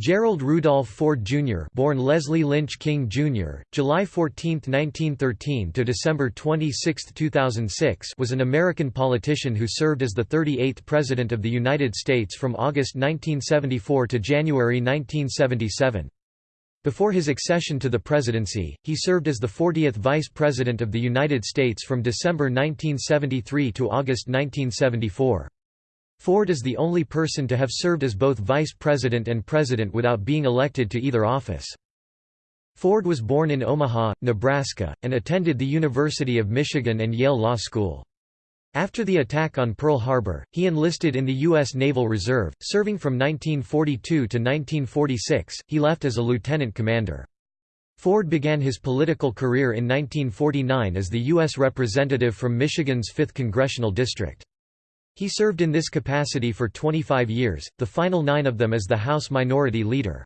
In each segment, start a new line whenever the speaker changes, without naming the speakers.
Gerald Rudolph Ford Jr. born Leslie Lynch King Jr., July 14, 1913 to December 26, 2006 was an American politician who served as the 38th President of the United States from August 1974 to January 1977. Before his accession to the presidency, he served as the 40th Vice President of the United States from December 1973 to August 1974. Ford is the only person to have served as both vice president and president without being elected to either office. Ford was born in Omaha, Nebraska, and attended the University of Michigan and Yale Law School. After the attack on Pearl Harbor, he enlisted in the U.S. Naval Reserve, serving from 1942 to 1946. He left as a lieutenant commander. Ford began his political career in 1949 as the U.S. representative from Michigan's 5th Congressional District. He served in this capacity for 25 years, the final nine of them as the House Minority Leader.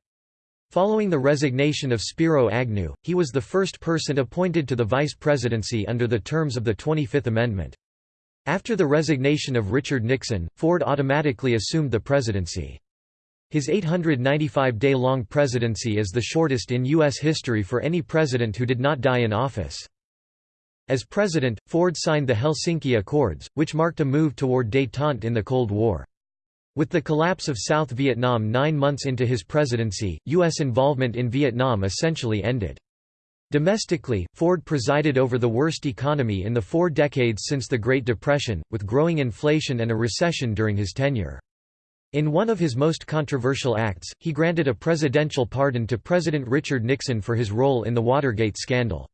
Following the resignation of Spiro Agnew, he was the first person appointed to the vice presidency under the terms of the 25th Amendment. After the resignation of Richard Nixon, Ford automatically assumed the presidency. His 895-day-long presidency is the shortest in U.S. history for any president who did not die in office. As president, Ford signed the Helsinki Accords, which marked a move toward détente in the Cold War. With the collapse of South Vietnam nine months into his presidency, U.S. involvement in Vietnam essentially ended. Domestically, Ford presided over the worst economy in the four decades since the Great Depression, with growing inflation and a recession during his tenure. In one of his most controversial acts, he granted a presidential pardon to President Richard Nixon for his role in the Watergate scandal.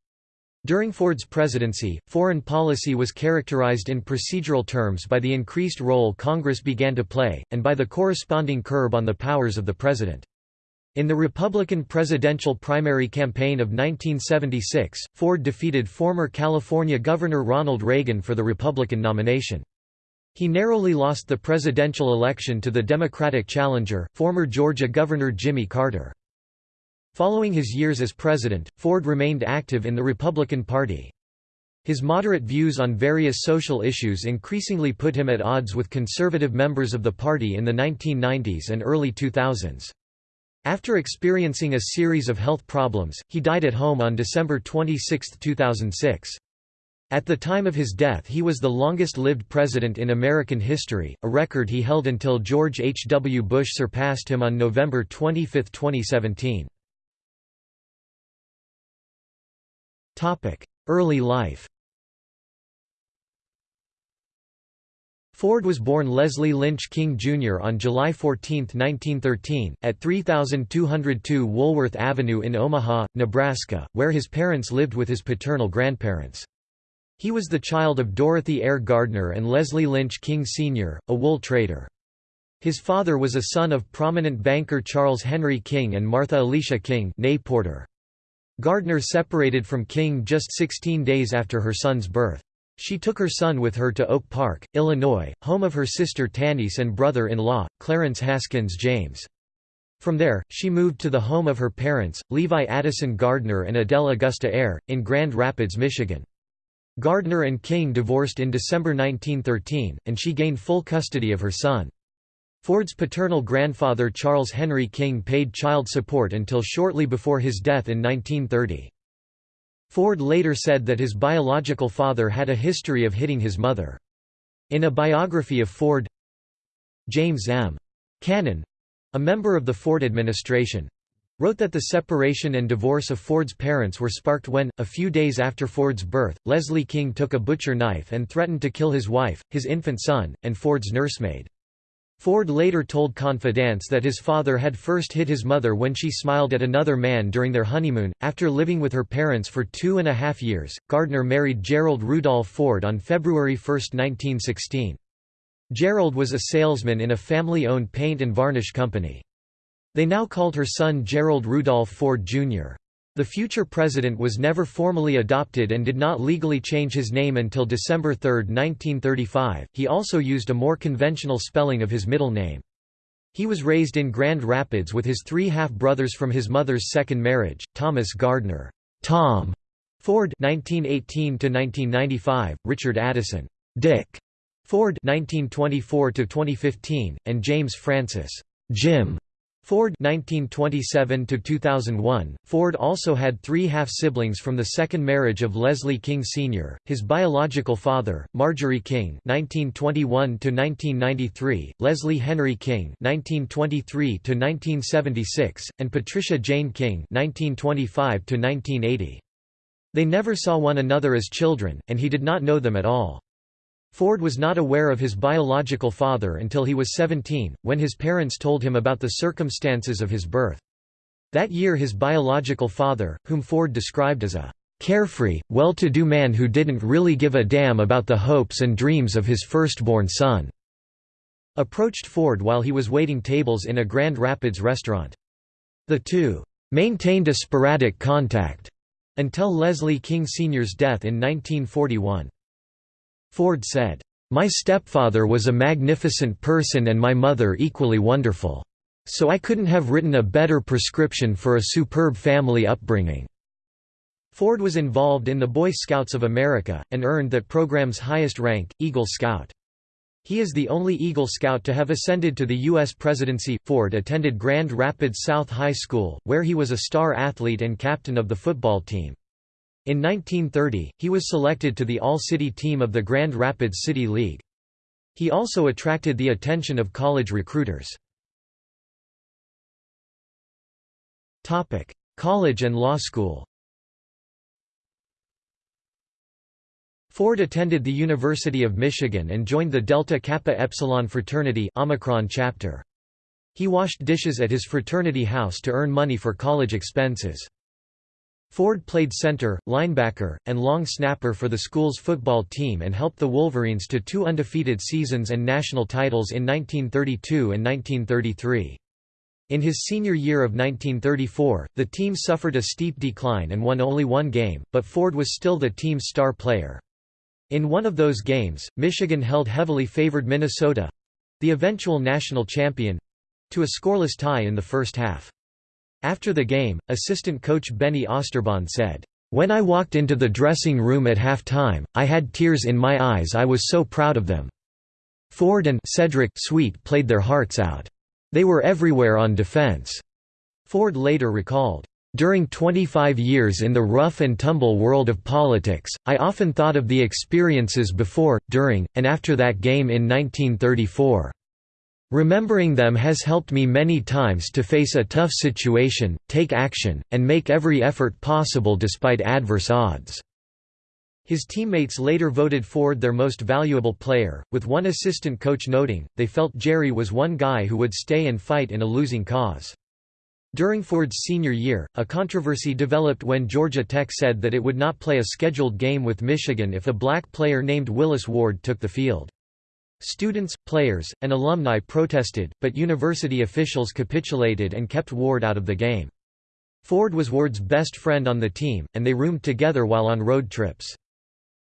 During Ford's presidency, foreign policy was characterized in procedural terms by the increased role Congress began to play, and by the corresponding curb on the powers of the president. In the Republican presidential primary campaign of 1976, Ford defeated former California Governor Ronald Reagan for the Republican nomination. He narrowly lost the presidential election to the Democratic challenger, former Georgia Governor Jimmy Carter. Following his years as president, Ford remained active in the Republican Party. His moderate views on various social issues increasingly put him at odds with conservative members of the party in the 1990s and early 2000s. After experiencing a series of health problems, he died at home on December 26, 2006. At the time of his death he was the longest-lived president in American history, a record he held until George H. W. Bush surpassed him on November 25, 2017. Early life Ford was born Leslie Lynch King Jr. on July 14, 1913, at 3202 Woolworth Avenue in Omaha, Nebraska, where his parents lived with his paternal grandparents. He was the child of Dorothy Eyre Gardner and Leslie Lynch King Sr., a wool trader. His father was a son of prominent banker Charles Henry King and Martha Alicia King Porter. Gardner separated from King just 16 days after her son's birth. She took her son with her to Oak Park, Illinois, home of her sister Tannisse and brother-in-law, Clarence Haskins James. From there, she moved to the home of her parents, Levi Addison Gardner and Adele Augusta Eyre, in Grand Rapids, Michigan. Gardner and King divorced in December 1913, and she gained full custody of her son. Ford's paternal grandfather Charles Henry King paid child support until shortly before his death in 1930. Ford later said that his biological father had a history of hitting his mother. In a biography of Ford, James M. Cannon, a member of the Ford administration, wrote that the separation and divorce of Ford's parents were sparked when, a few days after Ford's birth, Leslie King took a butcher knife and threatened to kill his wife, his infant son, and Ford's nursemaid. Ford later told Confidence that his father had first hit his mother when she smiled at another man during their honeymoon. After living with her parents for two and a half years, Gardner married Gerald Rudolph Ford on February 1, 1916. Gerald was a salesman in a family owned paint and varnish company. They now called her son Gerald Rudolph Ford, Jr. The future president was never formally adopted and did not legally change his name until December 3, 1935. He also used a more conventional spelling of his middle name. He was raised in Grand Rapids with his three half-brothers from his mother's second marriage, Thomas Gardner, Tom Ford (1918–1995), Richard Addison, Dick Ford (1924–2015), and James Francis, Jim Ford 1927 2001 Ford also had 3 half-siblings from the second marriage of Leslie King Sr., his biological father, Marjorie King 1921 1993, Leslie Henry King 1923 1976, and Patricia Jane King 1925 1980. They never saw one another as children, and he did not know them at all. Ford was not aware of his biological father until he was 17, when his parents told him about the circumstances of his birth. That year his biological father, whom Ford described as a carefree, well-to-do man who didn't really give a damn about the hopes and dreams of his firstborn son, approached Ford while he was waiting tables in a Grand Rapids restaurant. The two maintained a sporadic contact until Leslie King Sr.'s death in 1941. Ford said, "...my stepfather was a magnificent person and my mother equally wonderful. So I couldn't have written a better prescription for a superb family upbringing." Ford was involved in the Boy Scouts of America, and earned that program's highest rank, Eagle Scout. He is the only Eagle Scout to have ascended to the U.S. presidency. Ford attended Grand Rapids South High School, where he was a star athlete and captain of the football team. In 1930, he was selected to the All-City team of the Grand Rapids City League. He also attracted the attention of college recruiters. College and law school Ford attended the University of Michigan and joined the Delta Kappa Epsilon fraternity Omicron chapter. He washed dishes at his fraternity house to earn money for college expenses. Ford played center, linebacker, and long snapper for the school's football team and helped the Wolverines to two undefeated seasons and national titles in 1932 and 1933. In his senior year of 1934, the team suffered a steep decline and won only one game, but Ford was still the team's star player. In one of those games, Michigan held heavily favored Minnesota—the eventual national champion—to a scoreless tie in the first half. After the game, assistant coach Bennie Oosterbaan said, "...when I walked into the dressing room at halftime, I had tears in my eyes I was so proud of them." Ford and Cedric Sweet played their hearts out. They were everywhere on defense. Ford later recalled, during 25 years in the rough and tumble world of politics, I often thought of the experiences before, during, and after that game in 1934. Remembering them has helped me many times to face a tough situation, take action, and make every effort possible despite adverse odds." His teammates later voted Ford their most valuable player, with one assistant coach noting, they felt Jerry was one guy who would stay and fight in a losing cause. During Ford's senior year, a controversy developed when Georgia Tech said that it would not play a scheduled game with Michigan if a black player named Willis Ward took the field. Students, players, and alumni protested, but university officials capitulated and kept Ward out of the game. Ford was Ward's best friend on the team, and they roomed together while on road trips.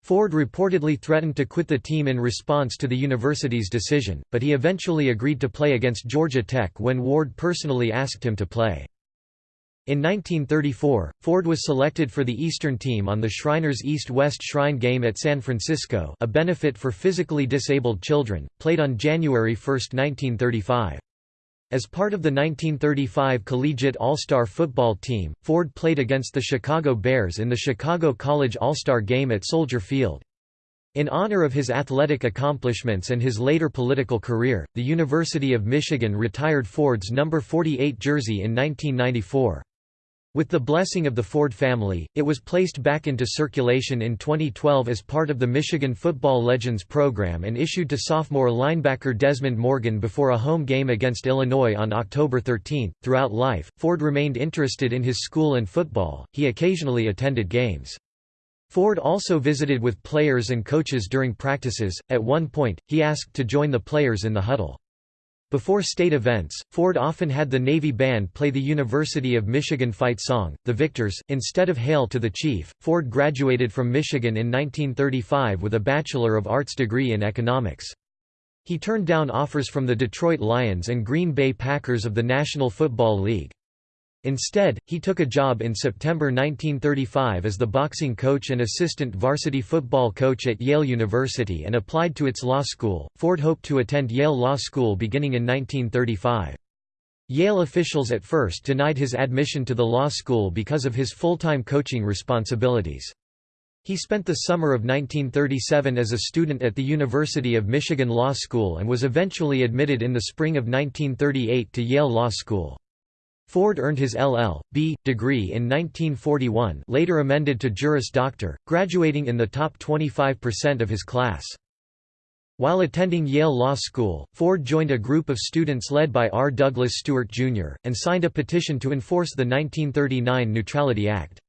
Ford reportedly threatened to quit the team in response to the university's decision, but he eventually agreed to play against Georgia Tech when Ward personally asked him to play. In 1934, Ford was selected for the Eastern team on the Shriners East-West Shrine Game at San Francisco a benefit for physically disabled children, played on January 1, 1935. As part of the 1935 Collegiate All-Star football team, Ford played against the Chicago Bears in the Chicago College All-Star Game at Soldier Field. In honor of his athletic accomplishments and his later political career, the University of Michigan retired Ford's number 48 jersey in 1994. With the blessing of the Ford family, it was placed back into circulation in 2012 as part of the Michigan Football Legends program and issued to sophomore linebacker Desmond Morgan before a home game against Illinois on October 13. Throughout life, Ford remained interested in his school and football, he occasionally attended games. Ford also visited with players and coaches during practices, at one point, he asked to join the players in the huddle. Before state events, Ford often had the Navy Band play the University of Michigan fight song, The Victors, instead of Hail to the Chief. Ford graduated from Michigan in 1935 with a Bachelor of Arts degree in economics. He turned down offers from the Detroit Lions and Green Bay Packers of the National Football League. Instead, he took a job in September 1935 as the boxing coach and assistant varsity football coach at Yale University and applied to its law school. Ford hoped to attend Yale Law School beginning in 1935. Yale officials at first denied his admission to the law school because of his full-time coaching responsibilities. He spent the summer of 1937 as a student at the University of Michigan Law School and was eventually admitted in the spring of 1938 to Yale Law School. Ford earned his LL.B. degree in 1941 later amended to Juris Doctor, graduating in the top 25% of his class. While attending Yale Law School, Ford joined a group of students led by R. Douglas Stuart, Jr., and signed a petition to enforce the 1939 Neutrality Act.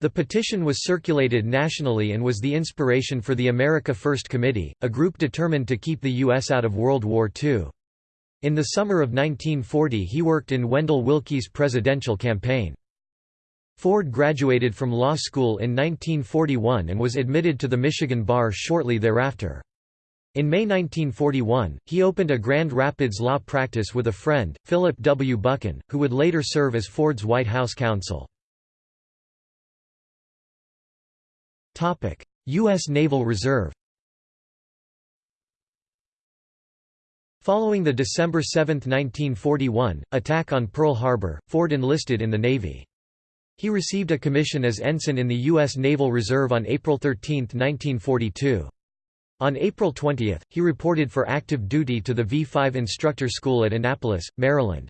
The petition was circulated nationally and was the inspiration for the America First Committee, a group determined to keep the U.S. out of World War II. In the summer of 1940 he worked in Wendell Willkie's presidential campaign. Ford graduated from law school in 1941 and was admitted to the Michigan Bar shortly thereafter. In May 1941, he opened a Grand Rapids law practice with a friend, Philip W. Buchen, who would later serve as Ford's White House counsel. U.S. Naval Reserve Following the December 7, 1941, attack on Pearl Harbor, Ford enlisted in the Navy. He received a commission as ensign in the U.S. Naval Reserve on April 13, 1942. On April 20, he reported for active duty to the V-5 instructor school at Annapolis, Maryland.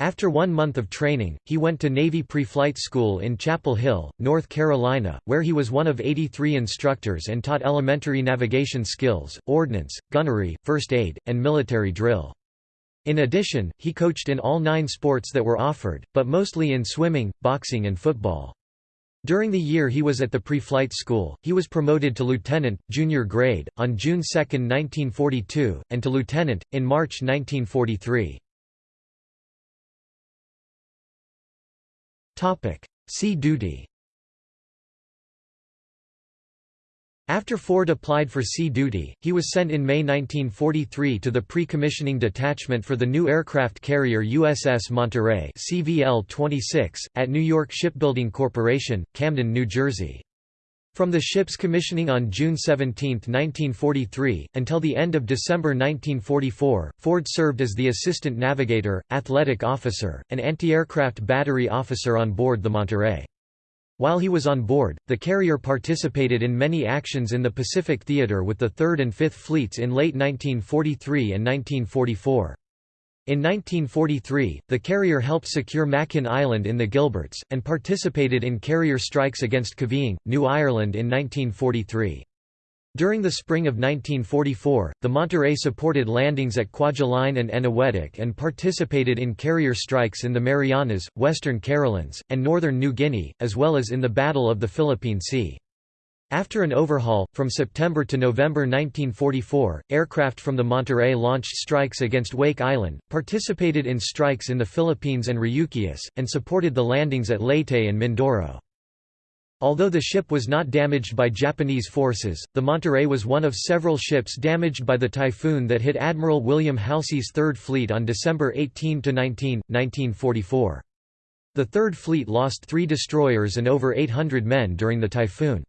After one month of training, he went to Navy Pre-Flight School in Chapel Hill, North Carolina, where he was one of 83 instructors and taught elementary navigation skills, ordnance, gunnery, first aid, and military drill. In addition, he coached in all nine sports that were offered, but mostly in swimming, boxing and football. During the year he was at the pre-flight school, he was promoted to lieutenant, junior grade, on June 2, 1942, and to lieutenant, in March 1943. Sea duty After Ford applied for sea duty, he was sent in May 1943 to the pre-commissioning detachment for the new aircraft carrier USS Monterey CVL-26, at New York Shipbuilding Corporation, Camden, New Jersey. From the ship's commissioning on June 17, 1943, until the end of December 1944, Ford served as the assistant navigator, athletic officer, and anti-aircraft battery officer on board the Monterey. While he was on board, the carrier participated in many actions in the Pacific Theater with the 3rd and 5th Fleets in late 1943 and 1944. In 1943, the carrier helped secure Makin Island in the Gilberts, and participated in carrier strikes against Kavieng, New Ireland in 1943. During the spring of 1944, the Monterey supported landings at Kwajalein and Eniwetok and participated in carrier strikes in the Marianas, Western Carolines, and northern New Guinea, as well as in the Battle of the Philippine Sea. After an overhaul, from September to November 1944, aircraft from the Monterey launched strikes against Wake Island, participated in strikes in the Philippines and Ryukyus, and supported the landings at Leyte and Mindoro. Although the ship was not damaged by Japanese forces, the Monterey was one of several ships damaged by the typhoon that hit Admiral William Halsey's Third Fleet on December 18–19, 1944. The Third Fleet lost three destroyers and over 800 men during the typhoon.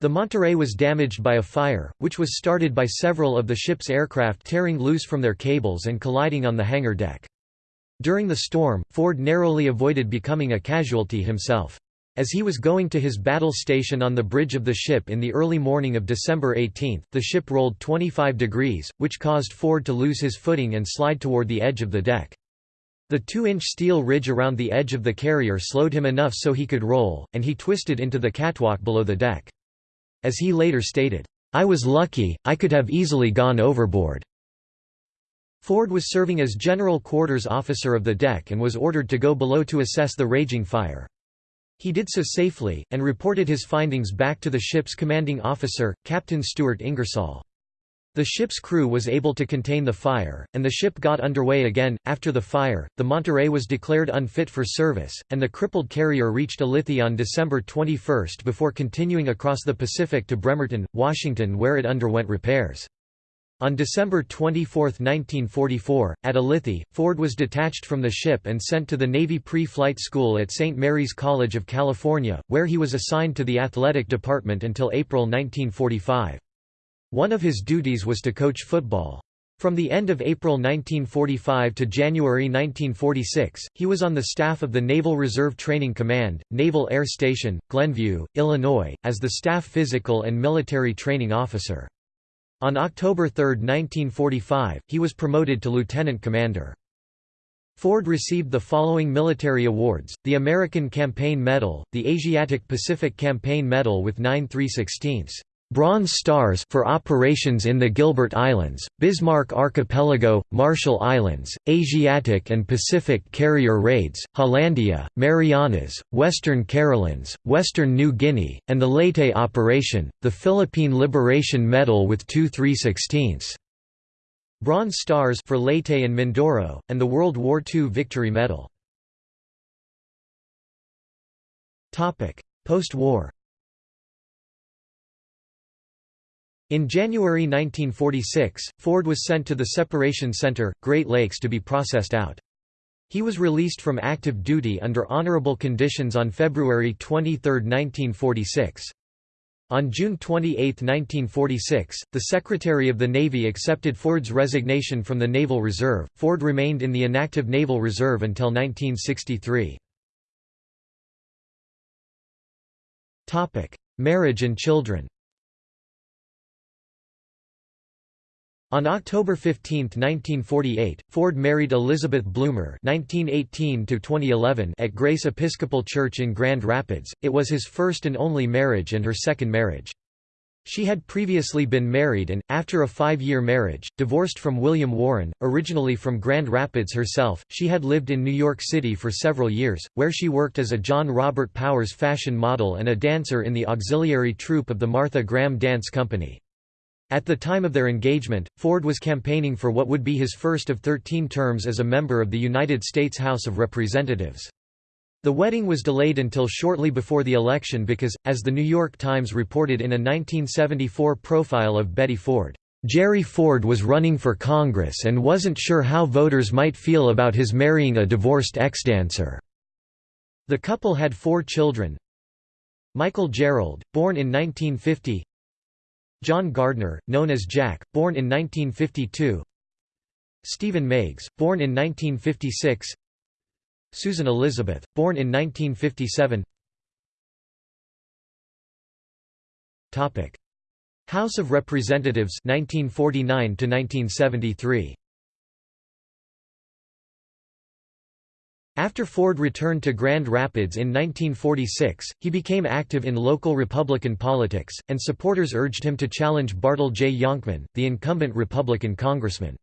The Monterey was damaged by a fire, which was started by several of the ship's aircraft tearing loose from their cables and colliding on the hangar deck. During the storm, Ford narrowly avoided becoming a casualty himself. As he was going to his battle station on the bridge of the ship in the early morning of December 18, the ship rolled 25 degrees, which caused Ford to lose his footing and slide toward the edge of the deck. The 2-inch steel ridge around the edge of the carrier slowed him enough so he could roll, and he twisted into the catwalk below the deck. As he later stated, "'I was lucky, I could have easily gone overboard.'" Ford was serving as general quarters officer of the deck and was ordered to go below to assess the raging fire. He did so safely, and reported his findings back to the ship's commanding officer, Captain Stuart Ingersoll. The ship's crew was able to contain the fire, and the ship got underway again. After the fire, the Monterey was declared unfit for service, and the crippled carrier reached Ulithi on December 21 before continuing across the Pacific to Bremerton, Washington where it underwent repairs. On December 24, 1944, at Ulithi, Ford was detached from the ship and sent to the Navy Pre-Flight School at St. Mary's College of California, where he was assigned to the athletic department until April 1945. One of his duties was to coach football. From the end of April 1945 to January 1946, he was on the staff of the Naval Reserve Training Command, Naval Air Station, Glenview, Illinois, as the Staff Physical and Military Training Officer. On October 3, 1945, he was promoted to lieutenant commander. Ford received the following military awards, the American Campaign Medal, the Asiatic Pacific Campaign Medal with 9 316 Bronze Stars for operations in the Gilbert Islands, Bismarck Archipelago, Marshall Islands, Asiatic and Pacific carrier raids, Hollandia, Marianas, Western Carolines, Western New Guinea, and the Leyte operation, the Philippine Liberation Medal with 2 316 Bronze Stars for Leyte and Mindoro, and the World War II Victory Medal. Post-war In January 1946, Ford was sent to the Separation Center, Great Lakes to be processed out. He was released from active duty under honorable conditions on February 23, 1946. On June 28, 1946, the Secretary of the Navy accepted Ford's resignation from the Naval Reserve. Ford remained in the inactive Naval Reserve until 1963. Topic: Marriage and children. On October 15, 1948, Ford married Elizabeth Bloomer (1918–2011) at Grace Episcopal Church in Grand Rapids. It was his first and only marriage and her second marriage. She had previously been married and, after a five-year marriage, divorced from William Warren, originally from Grand Rapids herself. She had lived in New York City for several years, where she worked as a John Robert Powers fashion model and a dancer in the auxiliary troupe of the Martha Graham Dance Company. At the time of their engagement, Ford was campaigning for what would be his first of 13 terms as a member of the United States House of Representatives. The wedding was delayed until shortly before the election because, as the New York Times reported in a 1974 profile of Betty Ford, "...Jerry Ford was running for Congress and wasn't sure how voters might feel about his marrying a divorced ex-dancer." The couple had four children, Michael Gerald, born in 1950 John Gardner, known as Jack, born in 1952 Stephen Meigs, born in 1956 Susan Elizabeth, born in 1957 House of Representatives 1949 to 1973 After Ford returned to Grand Rapids in 1946, he became active in local Republican politics, and supporters urged him to challenge Bartel J. Jonkman, the incumbent Republican congressman.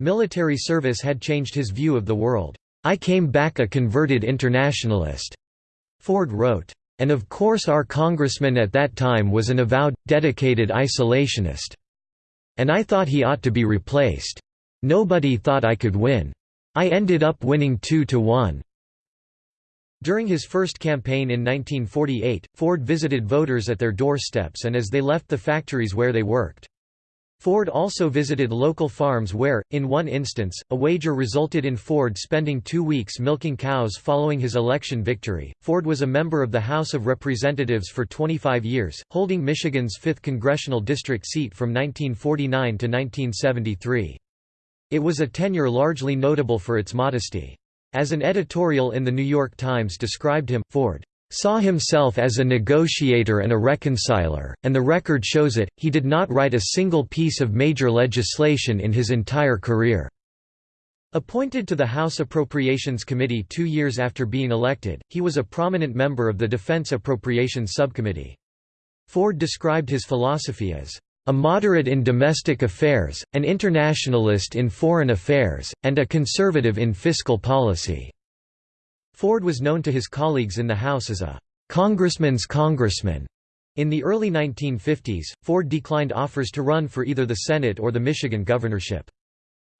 Military service had changed his view of the world. I came back a converted internationalist, Ford wrote. And of course our congressman at that time was an avowed, dedicated isolationist. And I thought he ought to be replaced. Nobody thought I could win. I ended up winning 2 to 1. During his first campaign in 1948, Ford visited voters at their doorsteps and as they left the factories where they worked. Ford also visited local farms where, in one instance, a wager resulted in Ford spending two weeks milking cows following his election victory. Ford was a member of the House of Representatives for 25 years, holding Michigan's 5th congressional district seat from 1949 to 1973. It was a tenure largely notable for its modesty. As an editorial in The New York Times described him, Ford saw himself as a negotiator and a reconciler, and the record shows it, he did not write a single piece of major legislation in his entire career." Appointed to the House Appropriations Committee two years after being elected, he was a prominent member of the Defense Appropriations Subcommittee. Ford described his philosophy as, a moderate in domestic affairs, an internationalist in foreign affairs, and a conservative in fiscal policy." Ford was known to his colleagues in the House as a «congressman's congressman». In the early 1950s, Ford declined offers to run for either the Senate or the Michigan governorship.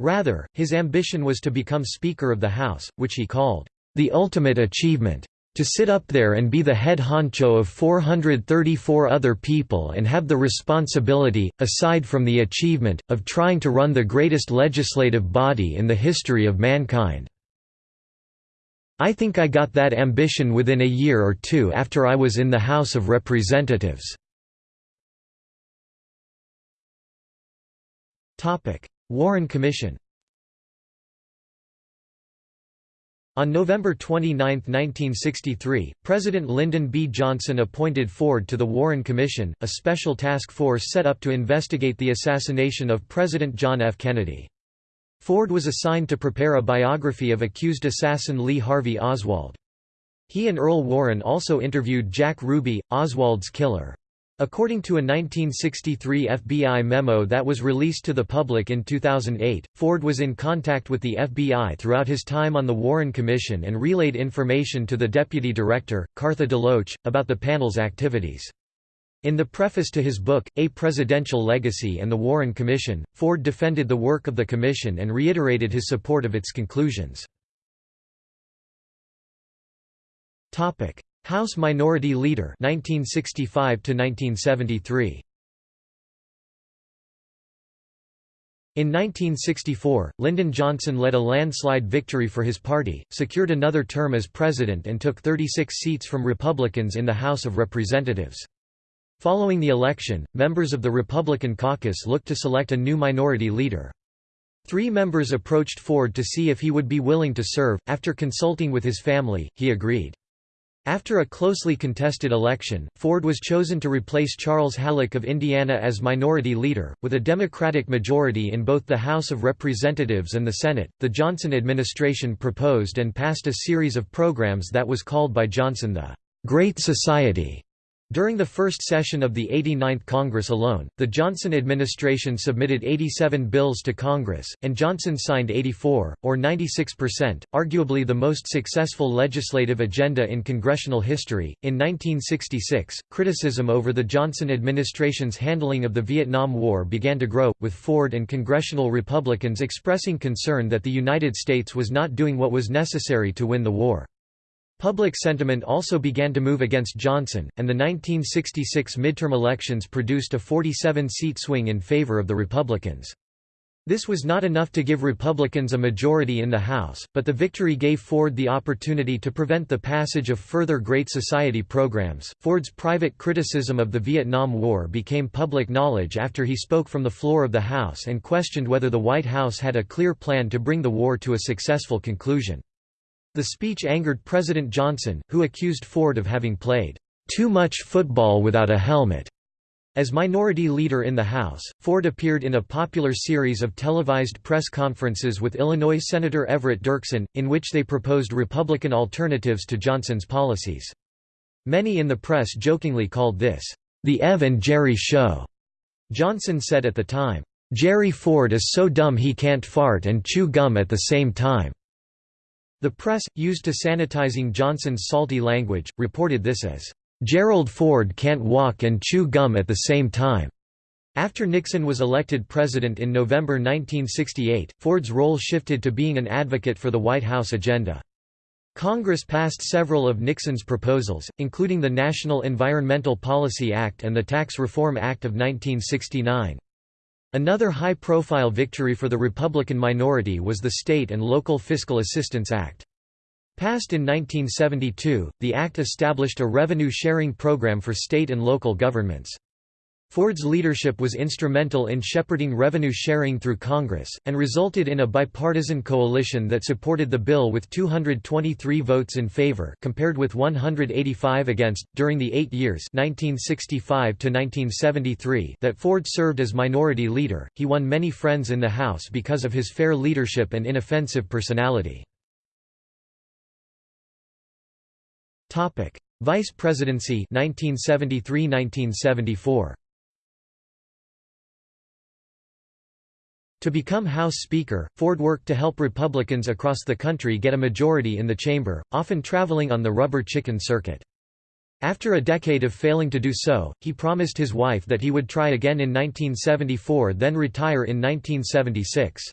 Rather, his ambition was to become Speaker of the House, which he called, "...the ultimate achievement." To sit up there and be the head honcho of 434 other people and have the responsibility, aside from the achievement, of trying to run the greatest legislative body in the history of mankind. I think I got that ambition within a year or two after I was in the House of Representatives. Warren Commission On November 29, 1963, President Lyndon B. Johnson appointed Ford to the Warren Commission, a special task force set up to investigate the assassination of President John F. Kennedy. Ford was assigned to prepare a biography of accused assassin Lee Harvey Oswald. He and Earl Warren also interviewed Jack Ruby, Oswald's killer. According to a 1963 FBI memo that was released to the public in 2008, Ford was in contact with the FBI throughout his time on the Warren Commission and relayed information to the deputy director, Cartha DeLoach, about the panel's activities. In the preface to his book, A Presidential Legacy and the Warren Commission, Ford defended the work of the commission and reiterated his support of its conclusions. House Minority Leader 1965 to 1973 In 1964, Lyndon Johnson led a landslide victory for his party, secured another term as president and took 36 seats from Republicans in the House of Representatives. Following the election, members of the Republican caucus looked to select a new minority leader. Three members approached Ford to see if he would be willing to serve. After consulting with his family, he agreed. After a closely contested election, Ford was chosen to replace Charles Halleck of Indiana as minority leader. With a Democratic majority in both the House of Representatives and the Senate, the Johnson administration proposed and passed a series of programs that was called by Johnson the Great Society. During the first session of the 89th Congress alone, the Johnson administration submitted 87 bills to Congress, and Johnson signed 84, or 96%, arguably the most successful legislative agenda in congressional history. In 1966, criticism over the Johnson administration's handling of the Vietnam War began to grow, with Ford and congressional Republicans expressing concern that the United States was not doing what was necessary to win the war. Public sentiment also began to move against Johnson, and the 1966 midterm elections produced a 47-seat swing in favor of the Republicans. This was not enough to give Republicans a majority in the House, but the victory gave Ford the opportunity to prevent the passage of further Great Society programs. Ford's private criticism of the Vietnam War became public knowledge after he spoke from the floor of the House and questioned whether the White House had a clear plan to bring the war to a successful conclusion. The speech angered President Johnson, who accused Ford of having played too much football without a helmet. As minority leader in the House, Ford appeared in a popular series of televised press conferences with Illinois Senator Everett Dirksen, in which they proposed Republican alternatives to Johnson's policies. Many in the press jokingly called this, "...the Ev and Jerry show." Johnson said at the time, "...Jerry Ford is so dumb he can't fart and chew gum at the same time." The press, used to sanitizing Johnson's salty language, reported this as, "...Gerald Ford can't walk and chew gum at the same time." After Nixon was elected president in November 1968, Ford's role shifted to being an advocate for the White House agenda. Congress passed several of Nixon's proposals, including the National Environmental Policy Act and the Tax Reform Act of 1969. Another high-profile victory for the Republican minority was the State and Local Fiscal Assistance Act. Passed in 1972, the act established a revenue-sharing program for state and local governments. Ford's leadership was instrumental in shepherding revenue sharing through Congress, and resulted in a bipartisan coalition that supported the bill with 223 votes in favor compared with 185 against. During the eight years 1965 that Ford served as minority leader, he won many friends in the House because of his fair leadership and inoffensive personality. Vice Presidency 1973–1974 To become House Speaker, Ford worked to help Republicans across the country get a majority in the chamber, often traveling on the rubber chicken circuit. After a decade of failing to do so, he promised his wife that he would try again in 1974 then retire in 1976.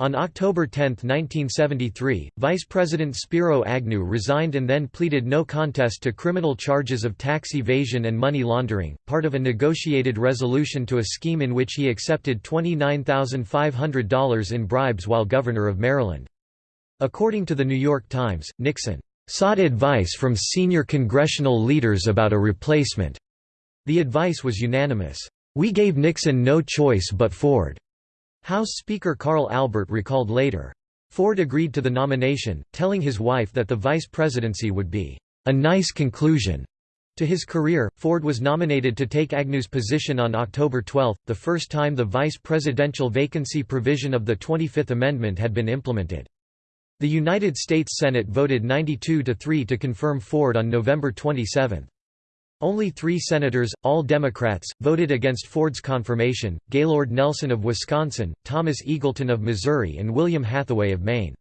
On October 10, 1973, Vice President Spiro Agnew resigned and then pleaded no contest to criminal charges of tax evasion and money laundering, part of a negotiated resolution to a scheme in which he accepted $29,500 in bribes while governor of Maryland. According to The New York Times, Nixon sought advice from senior congressional leaders about a replacement. The advice was unanimous. We gave Nixon no choice but Ford. House Speaker Carl Albert recalled later. Ford agreed to the nomination, telling his wife that the vice presidency would be a nice conclusion to his career. Ford was nominated to take Agnew's position on October 12, the first time the vice presidential vacancy provision of the 25th Amendment had been implemented. The United States Senate voted 92 to 3 to confirm Ford on November 27. Only three senators, all Democrats, voted against Ford's confirmation, Gaylord Nelson of Wisconsin, Thomas Eagleton of Missouri and William Hathaway of Maine.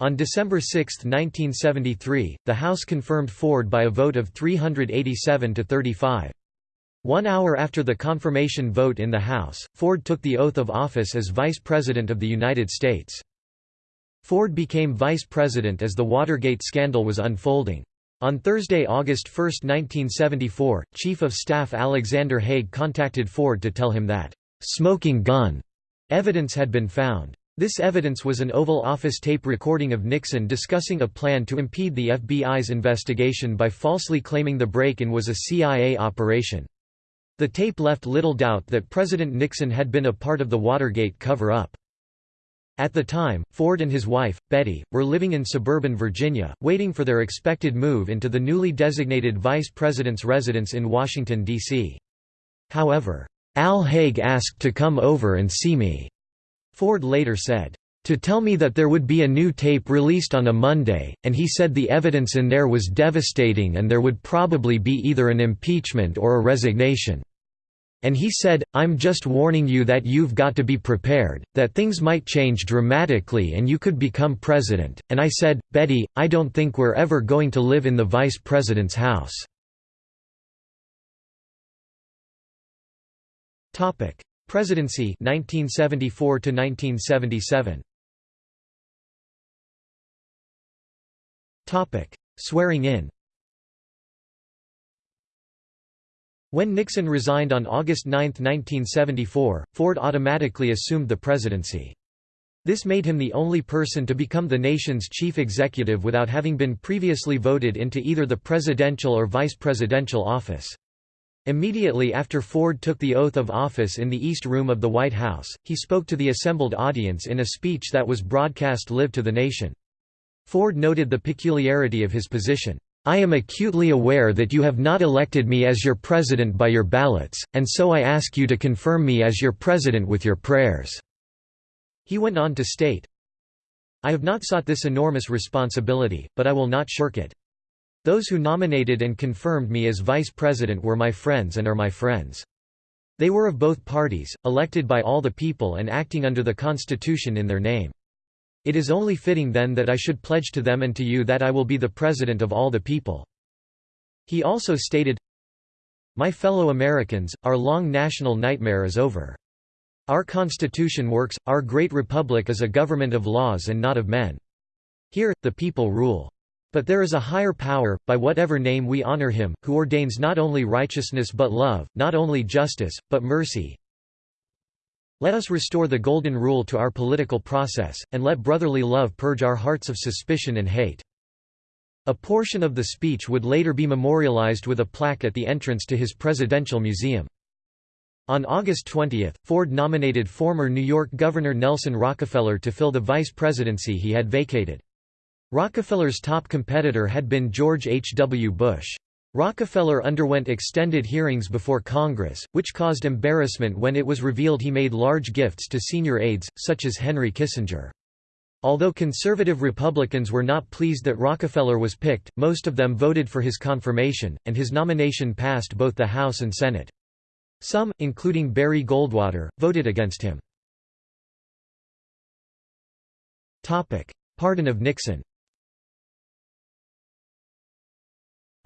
On December 6, 1973, the House confirmed Ford by a vote of 387 to 35. One hour after the confirmation vote in the House, Ford took the oath of office as Vice President of the United States. Ford became Vice President as the Watergate scandal was unfolding. On Thursday, August 1, 1974, Chief of Staff Alexander Haig contacted Ford to tell him that, "...smoking gun," evidence had been found. This evidence was an Oval Office tape recording of Nixon discussing a plan to impede the FBI's investigation by falsely claiming the break-in was a CIA operation. The tape left little doubt that President Nixon had been a part of the Watergate cover-up. At the time, Ford and his wife, Betty, were living in suburban Virginia, waiting for their expected move into the newly designated vice president's residence in Washington, D.C. However, Al Haig asked to come over and see me, Ford later said, to tell me that there would be a new tape released on a Monday, and he said the evidence in there was devastating and there would probably be either an impeachment or a resignation. And he said, I'm just warning you that you've got to be prepared, that things might change dramatically and you could become president. And I said, Betty, I don't think we're ever going to live in the vice president's house. Topic: Presidency 1974 to 1977. Topic: Swearing in. When Nixon resigned on August 9, 1974, Ford automatically assumed the presidency. This made him the only person to become the nation's chief executive without having been previously voted into either the presidential or vice presidential office. Immediately after Ford took the oath of office in the East Room of the White House, he spoke to the assembled audience in a speech that was broadcast live to the nation. Ford noted the peculiarity of his position. I am acutely aware that you have not elected me as your president by your ballots, and so I ask you to confirm me as your president with your prayers." He went on to state, I have not sought this enormous responsibility, but I will not shirk it. Those who nominated and confirmed me as vice president were my friends and are my friends. They were of both parties, elected by all the people and acting under the Constitution in their name. It is only fitting then that I should pledge to them and to you that I will be the President of all the people." He also stated, My fellow Americans, our long national nightmare is over. Our Constitution works, our great republic is a government of laws and not of men. Here, the people rule. But there is a higher power, by whatever name we honor him, who ordains not only righteousness but love, not only justice, but mercy, let us restore the Golden Rule to our political process, and let brotherly love purge our hearts of suspicion and hate." A portion of the speech would later be memorialized with a plaque at the entrance to his presidential museum. On August 20, Ford nominated former New York Governor Nelson Rockefeller to fill the vice presidency he had vacated. Rockefeller's top competitor had been George H. W. Bush. Rockefeller underwent extended hearings before Congress, which caused embarrassment when it was revealed he made large gifts to senior aides, such as Henry Kissinger. Although conservative Republicans were not pleased that Rockefeller was picked, most of them voted for his confirmation, and his nomination passed both the House and Senate. Some, including Barry Goldwater, voted against him. Pardon of Nixon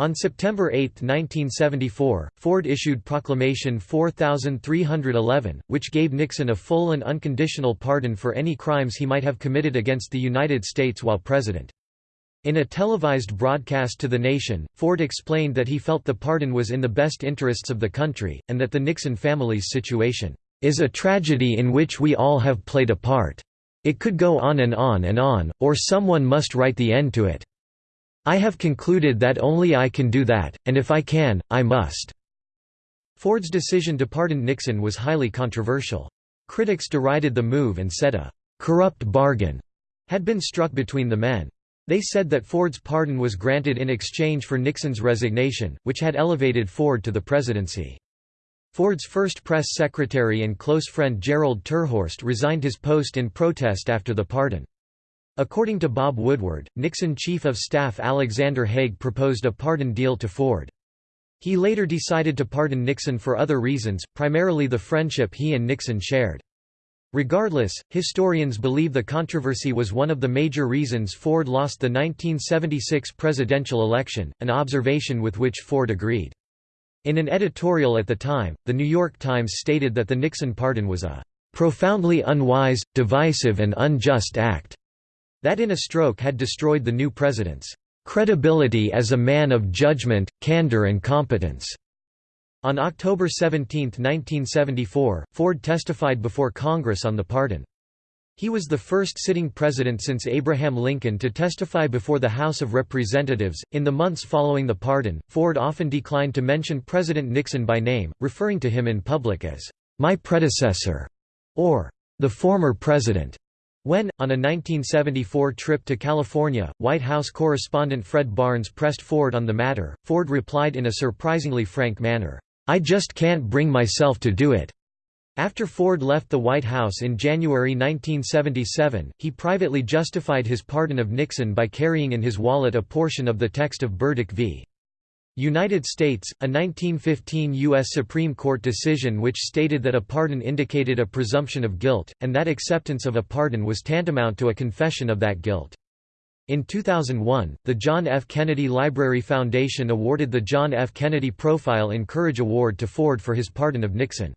On September 8, 1974, Ford issued Proclamation 4311, which gave Nixon a full and unconditional pardon for any crimes he might have committed against the United States while president. In a televised broadcast to the nation, Ford explained that he felt the pardon was in the best interests of the country, and that the Nixon family's situation is a tragedy in which we all have played a part. It could go on and on and on, or someone must write the end to it. I have concluded that only I can do that, and if I can, I must." Ford's decision to pardon Nixon was highly controversial. Critics derided the move and said a «corrupt bargain» had been struck between the men. They said that Ford's pardon was granted in exchange for Nixon's resignation, which had elevated Ford to the presidency. Ford's first press secretary and close friend Jerald terHorst resigned his post in protest after the pardon. According to Bob Woodward, Nixon Chief of Staff Alexander Haig proposed a pardon deal to Ford. He later decided to pardon Nixon for other reasons, primarily the friendship he and Nixon shared. Regardless, historians believe the controversy was one of the major reasons Ford lost the 1976 presidential election, an observation with which Ford agreed. In an editorial at the time, The New York Times stated that the Nixon pardon was a "...profoundly unwise, divisive and unjust act," that in a stroke had destroyed the new president's "...credibility as a man of judgment, candor and competence." On October 17, 1974, Ford testified before Congress on the pardon. He was the first sitting president since Abraham Lincoln to testify before the House of Representatives. In the months following the pardon, Ford often declined to mention President Nixon by name, referring to him in public as my predecessor or the former president. When, on a 1974 trip to California, White House correspondent Fred Barnes pressed Ford on the matter, Ford replied in a surprisingly frank manner, I just can't bring myself to do it. After Ford left the White House in January 1977, he privately justified his pardon of Nixon by carrying in his wallet a portion of the text of Burdick v. United States, a 1915 U.S. Supreme Court decision which stated that a pardon indicated a presumption of guilt, and that acceptance of a pardon was tantamount to a confession of that guilt. In 2001, the John F. Kennedy Library Foundation awarded the John F. Kennedy Profile in Courage Award to Ford for his pardon of Nixon.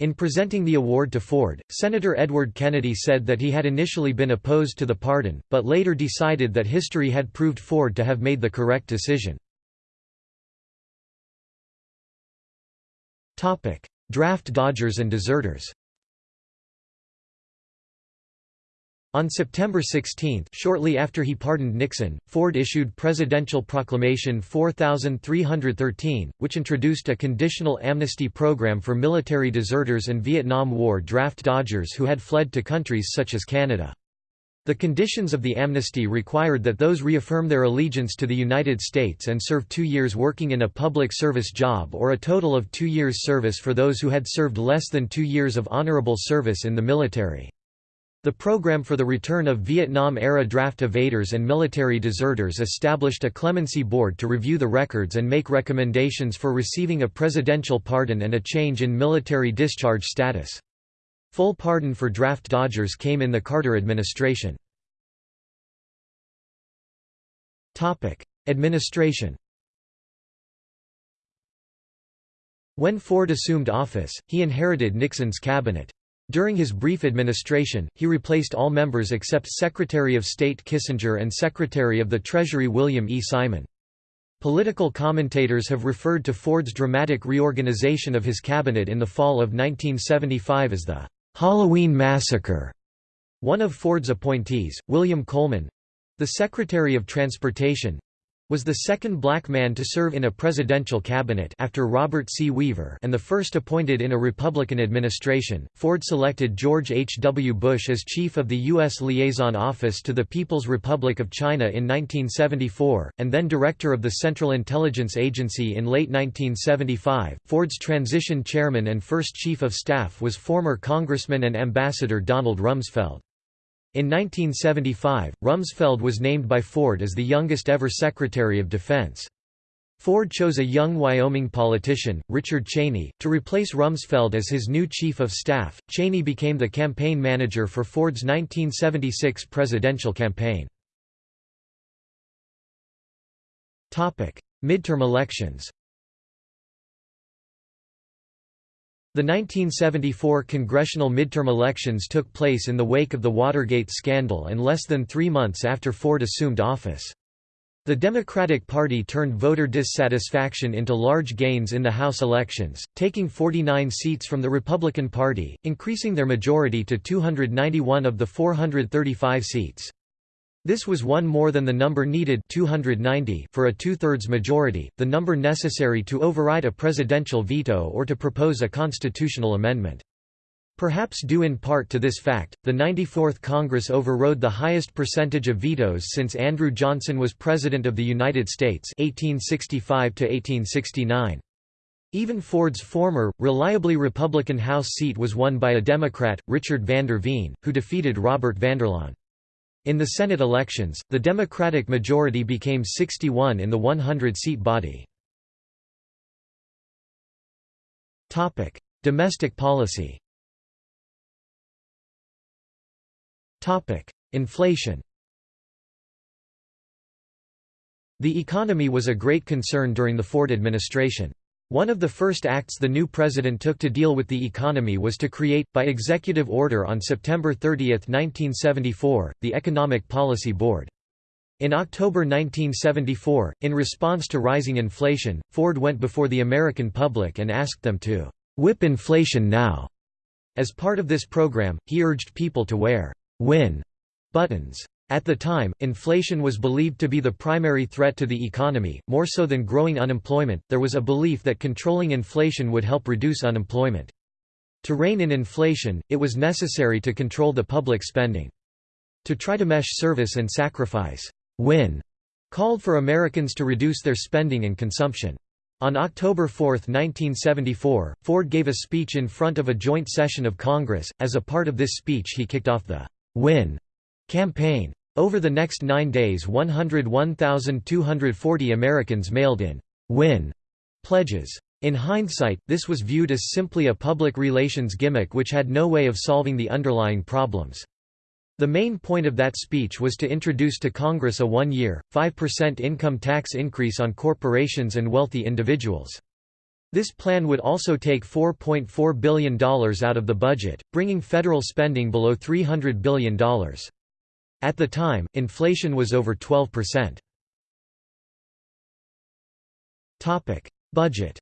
In presenting the award to Ford, Senator Edward Kennedy said that he had initially been opposed to the pardon, but later decided that history had proved Ford to have made the correct decision. Draft dodgers and deserters On September 16, shortly after he pardoned Nixon, Ford issued Presidential Proclamation 4313, which introduced a conditional amnesty program for military deserters and Vietnam War draft dodgers who had fled to countries such as Canada. The conditions of the amnesty required that those reaffirm their allegiance to the United States and serve two years working in a public service job or a total of two years service for those who had served less than two years of honorable service in the military. The Program for the Return of Vietnam-era Draft Evaders and Military Deserters established a clemency board to review the records and make recommendations for receiving a presidential pardon and a change in military discharge status. Full pardon for draft dodgers came in the Carter administration. Administration When Ford assumed office, he inherited Nixon's cabinet. During his brief administration, he replaced all members except Secretary of State Kissinger and Secretary of the Treasury William E. Simon. Political commentators have referred to Ford's dramatic reorganization of his cabinet in the fall of 1975 as the Halloween Massacre. One of Ford's appointees, William Coleman—the Secretary of Transportation, was the second black man to serve in a presidential cabinet after Robert C. Weaver and the first appointed in a Republican administration. Ford selected George H. W. Bush as chief of the U.S. Liaison Office to the People's Republic of China in 1974, and then director of the Central Intelligence Agency in late 1975. Ford's transition chairman and first chief of staff was former Congressman and Ambassador Donald Rumsfeld. In 1975, Rumsfeld was named by Ford as the youngest ever Secretary of Defense. Ford chose a young Wyoming politician, Richard Cheney, to replace Rumsfeld as his new chief of staff. Cheney became the campaign manager for Ford's 1976 presidential campaign. Topic: Midterm elections. The 1974 congressional midterm elections took place in the wake of the Watergate scandal and less than three months after Ford assumed office. The Democratic Party turned voter dissatisfaction into large gains in the House elections, taking 49 seats from the Republican Party, increasing their majority to 291 of the 435 seats. This was one more than the number needed 290 for a two-thirds majority, the number necessary to override a presidential veto or to propose a constitutional amendment. Perhaps due in part to this fact, the 94th Congress overrode the highest percentage of vetoes since Andrew Johnson was President of the United States 1865 -1869. Even Ford's former, reliably Republican House seat was won by a Democrat, Richard Vander Veen, who defeated Robert Vanderlaan. In the Senate elections, the Democratic majority became 61 in the 100-seat body. Topic: Domestic policy Topic: Inflation The economy was a great concern during the Ford administration. One of the first acts the new president took to deal with the economy was to create, by executive order on September 30, 1974, the Economic Policy Board. In October 1974, in response to rising inflation, Ford went before the American public and asked them to "'whip inflation now'". As part of this program, he urged people to wear win buttons. At the time, inflation was believed to be the primary threat to the economy, more so than growing unemployment. There was a belief that controlling inflation would help reduce unemployment. To rein in inflation, it was necessary to control the public spending. To try to mesh service and sacrifice, win, called for Americans to reduce their spending and consumption. On October 4, 1974, Ford gave a speech in front of a joint session of Congress. As a part of this speech, he kicked off the Win campaign. Over the next nine days 101,240 Americans mailed in «win» pledges. In hindsight, this was viewed as simply a public relations gimmick which had no way of solving the underlying problems. The main point of that speech was to introduce to Congress a one-year, 5% income tax increase on corporations and wealthy individuals. This plan would also take $4.4 billion out of the budget, bringing federal spending below $300 billion. At the time, inflation was over 12%. Budget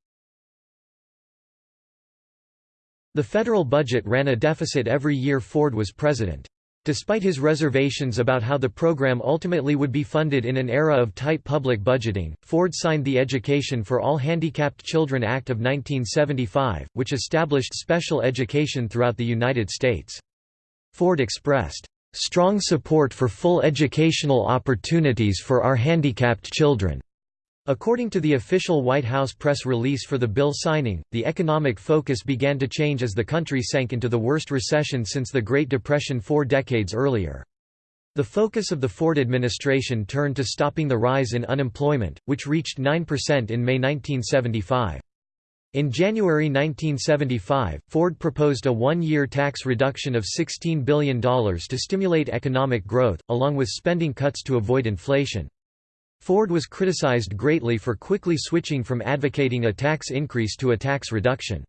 The federal budget ran a deficit every year Ford was president. Despite his reservations about how the program ultimately would be funded in an era of tight public budgeting, Ford signed the Education for All Handicapped Children Act of 1975, which established special education throughout the United States. Ford expressed, "...strong support for full educational opportunities for our handicapped children." According to the official White House press release for the bill signing, the economic focus began to change as the country sank into the worst recession since the Great Depression four decades earlier. The focus of the Ford administration turned to stopping the rise in unemployment, which reached 9% in May 1975. In January 1975, Ford proposed a one-year tax reduction of $16 billion to stimulate economic growth, along with spending cuts to avoid inflation. Ford was criticized greatly for quickly switching from advocating a tax increase to a tax reduction.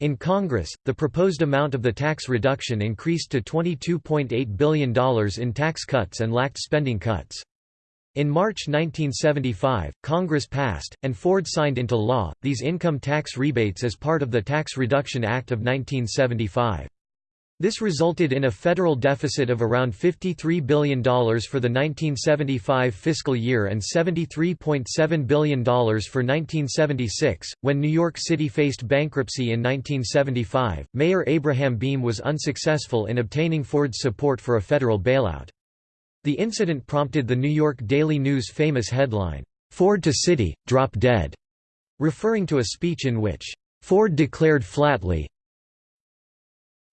In Congress, the proposed amount of the tax reduction increased to $22.8 billion in tax cuts and lacked spending cuts. In March 1975, Congress passed, and Ford signed into law, these income tax rebates as part of the Tax Reduction Act of 1975. This resulted in a federal deficit of around $53 billion for the 1975 fiscal year and $73.7 billion for 1976. When New York City faced bankruptcy in 1975, Mayor Abraham Beame was unsuccessful in obtaining Ford's support for a federal bailout. The incident prompted the New York Daily News' famous headline, Ford to City, Drop Dead, referring to a speech in which Ford declared flatly,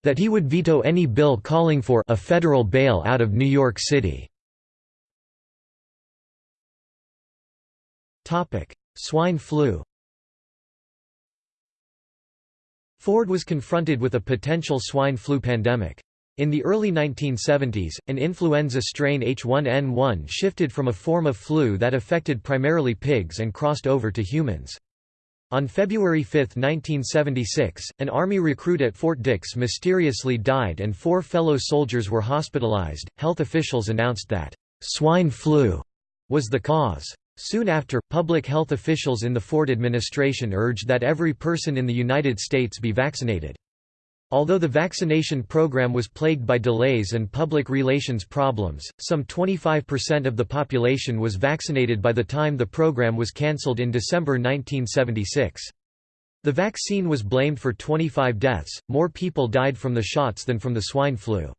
that he would veto any bill calling for a federal bail out of New York City. Swine flu Ford was confronted with a potential swine flu pandemic. In the early 1970s, an influenza strain H1N1 shifted from a form of flu that affected primarily pigs and crossed over to humans. On February 5, 1976, an Army recruit at Fort Dix mysteriously died and four fellow soldiers were hospitalized. Health officials announced that swine flu was the cause. Soon after, public health officials in the Ford administration urged that every person in the United States be vaccinated. Although the vaccination program was plagued by delays and public relations problems, some 25% of the population was vaccinated by the time the program was cancelled in December 1976. The vaccine was blamed for 25 deaths, more people died from the shots than from the swine flu.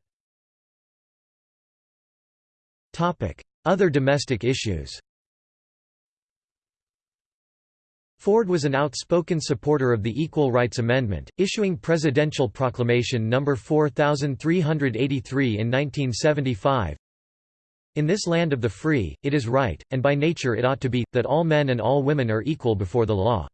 Other domestic issues Ford was an outspoken supporter of the Equal Rights Amendment, issuing Presidential Proclamation No. 4383 in 1975. In this land of the free, it is right, and by nature it ought to be, that all men and all women are equal before the law.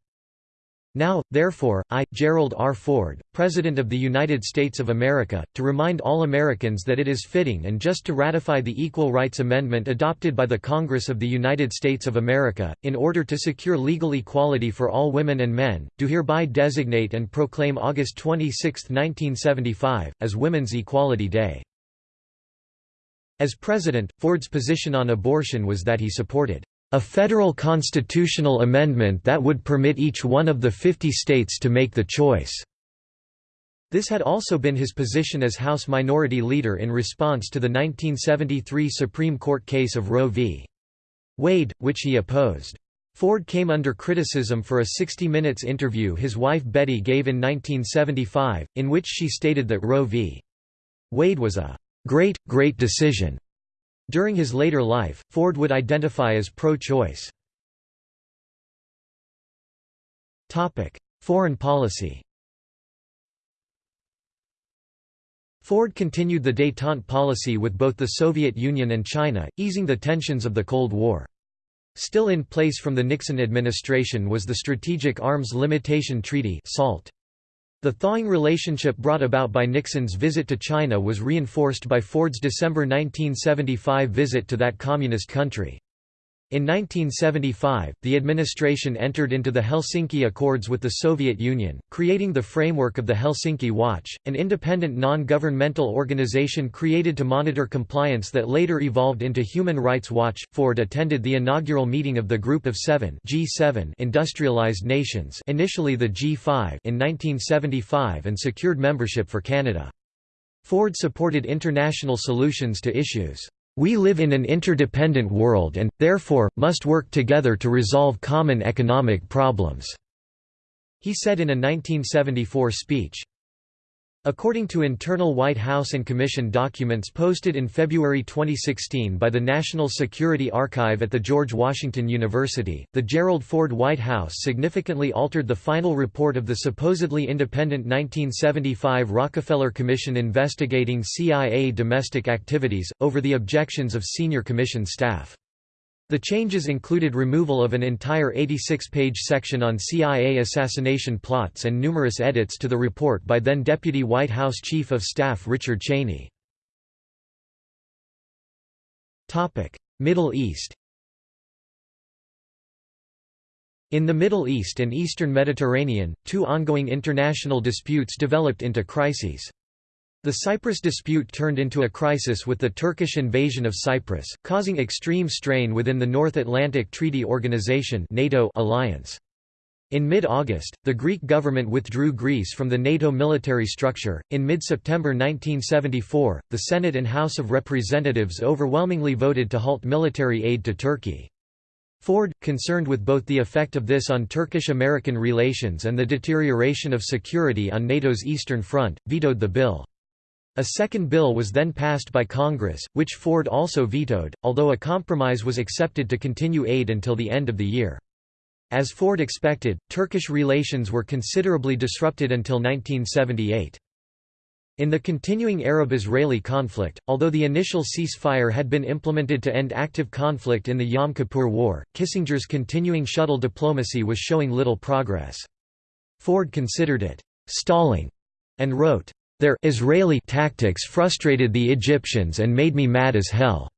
Now, therefore, I, Gerald R. Ford, President of the United States of America, to remind all Americans that it is fitting and just to ratify the Equal Rights Amendment adopted by the Congress of the United States of America, in order to secure legal equality for all women and men, do hereby designate and proclaim August 26, 1975, as Women's Equality Day. As president, Ford's position on abortion was that he supported a federal constitutional amendment that would permit each one of the 50 states to make the choice." This had also been his position as House Minority Leader in response to the 1973 Supreme Court case of Roe v. Wade, which he opposed. Ford came under criticism for a 60 Minutes interview his wife Betty gave in 1975, in which she stated that Roe v. Wade was a great, great decision during his later life, Ford would identify as pro-choice. Foreign policy Ford continued the détente policy with both the Soviet Union and China, easing the tensions of the Cold War. Still in place from the Nixon administration was the Strategic Arms Limitation Treaty SALT. The thawing relationship brought about by Nixon's visit to China was reinforced by Ford's December 1975 visit to that communist country. In 1975, the administration entered into the Helsinki Accords with the Soviet Union, creating the framework of the Helsinki Watch, an independent non-governmental organization created to monitor compliance that later evolved into Human Rights Watch. Ford attended the inaugural meeting of the Group of Seven G7 industrialized nations initially the G5 in 1975 and secured membership for Canada. Ford supported international solutions to issues we live in an interdependent world and, therefore, must work together to resolve common economic problems," he said in a 1974 speech. According to internal White House and Commission documents posted in February 2016 by the National Security Archive at the George Washington University, the Gerald Ford White House significantly altered the final report of the supposedly independent 1975 Rockefeller Commission investigating CIA domestic activities, over the objections of senior commission staff. The changes included removal of an entire 86-page section on CIA assassination plots and numerous edits to the report by then Deputy White House Chief of Staff Richard Cheney. Middle East In the Middle East and Eastern Mediterranean, two ongoing international disputes developed into crises. The Cyprus dispute turned into a crisis with the Turkish invasion of Cyprus, causing extreme strain within the North Atlantic Treaty Organization (NATO) alliance. In mid-August, the Greek government withdrew Greece from the NATO military structure. In mid-September 1974, the Senate and House of Representatives overwhelmingly voted to halt military aid to Turkey. Ford, concerned with both the effect of this on Turkish-American relations and the deterioration of security on NATO's Eastern Front, vetoed the bill. A second bill was then passed by Congress, which Ford also vetoed, although a compromise was accepted to continue aid until the end of the year. As Ford expected, Turkish relations were considerably disrupted until 1978. In the continuing Arab-Israeli conflict, although the initial ceasefire had been implemented to end active conflict in the Yom Kippur War, Kissinger's continuing shuttle diplomacy was showing little progress. Ford considered it «stalling» and wrote, their Israeli tactics frustrated the Egyptians and made me mad as hell.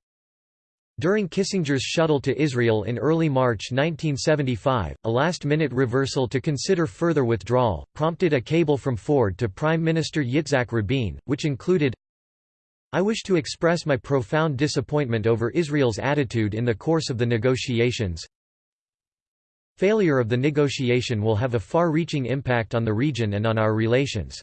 During Kissinger's shuttle to Israel in early March 1975, a last-minute reversal to consider further withdrawal, prompted a cable from Ford to Prime Minister Yitzhak Rabin, which included, I wish to express my profound disappointment over Israel's attitude in the course of the negotiations. Failure of the negotiation will have a far-reaching impact on the region and on our relations.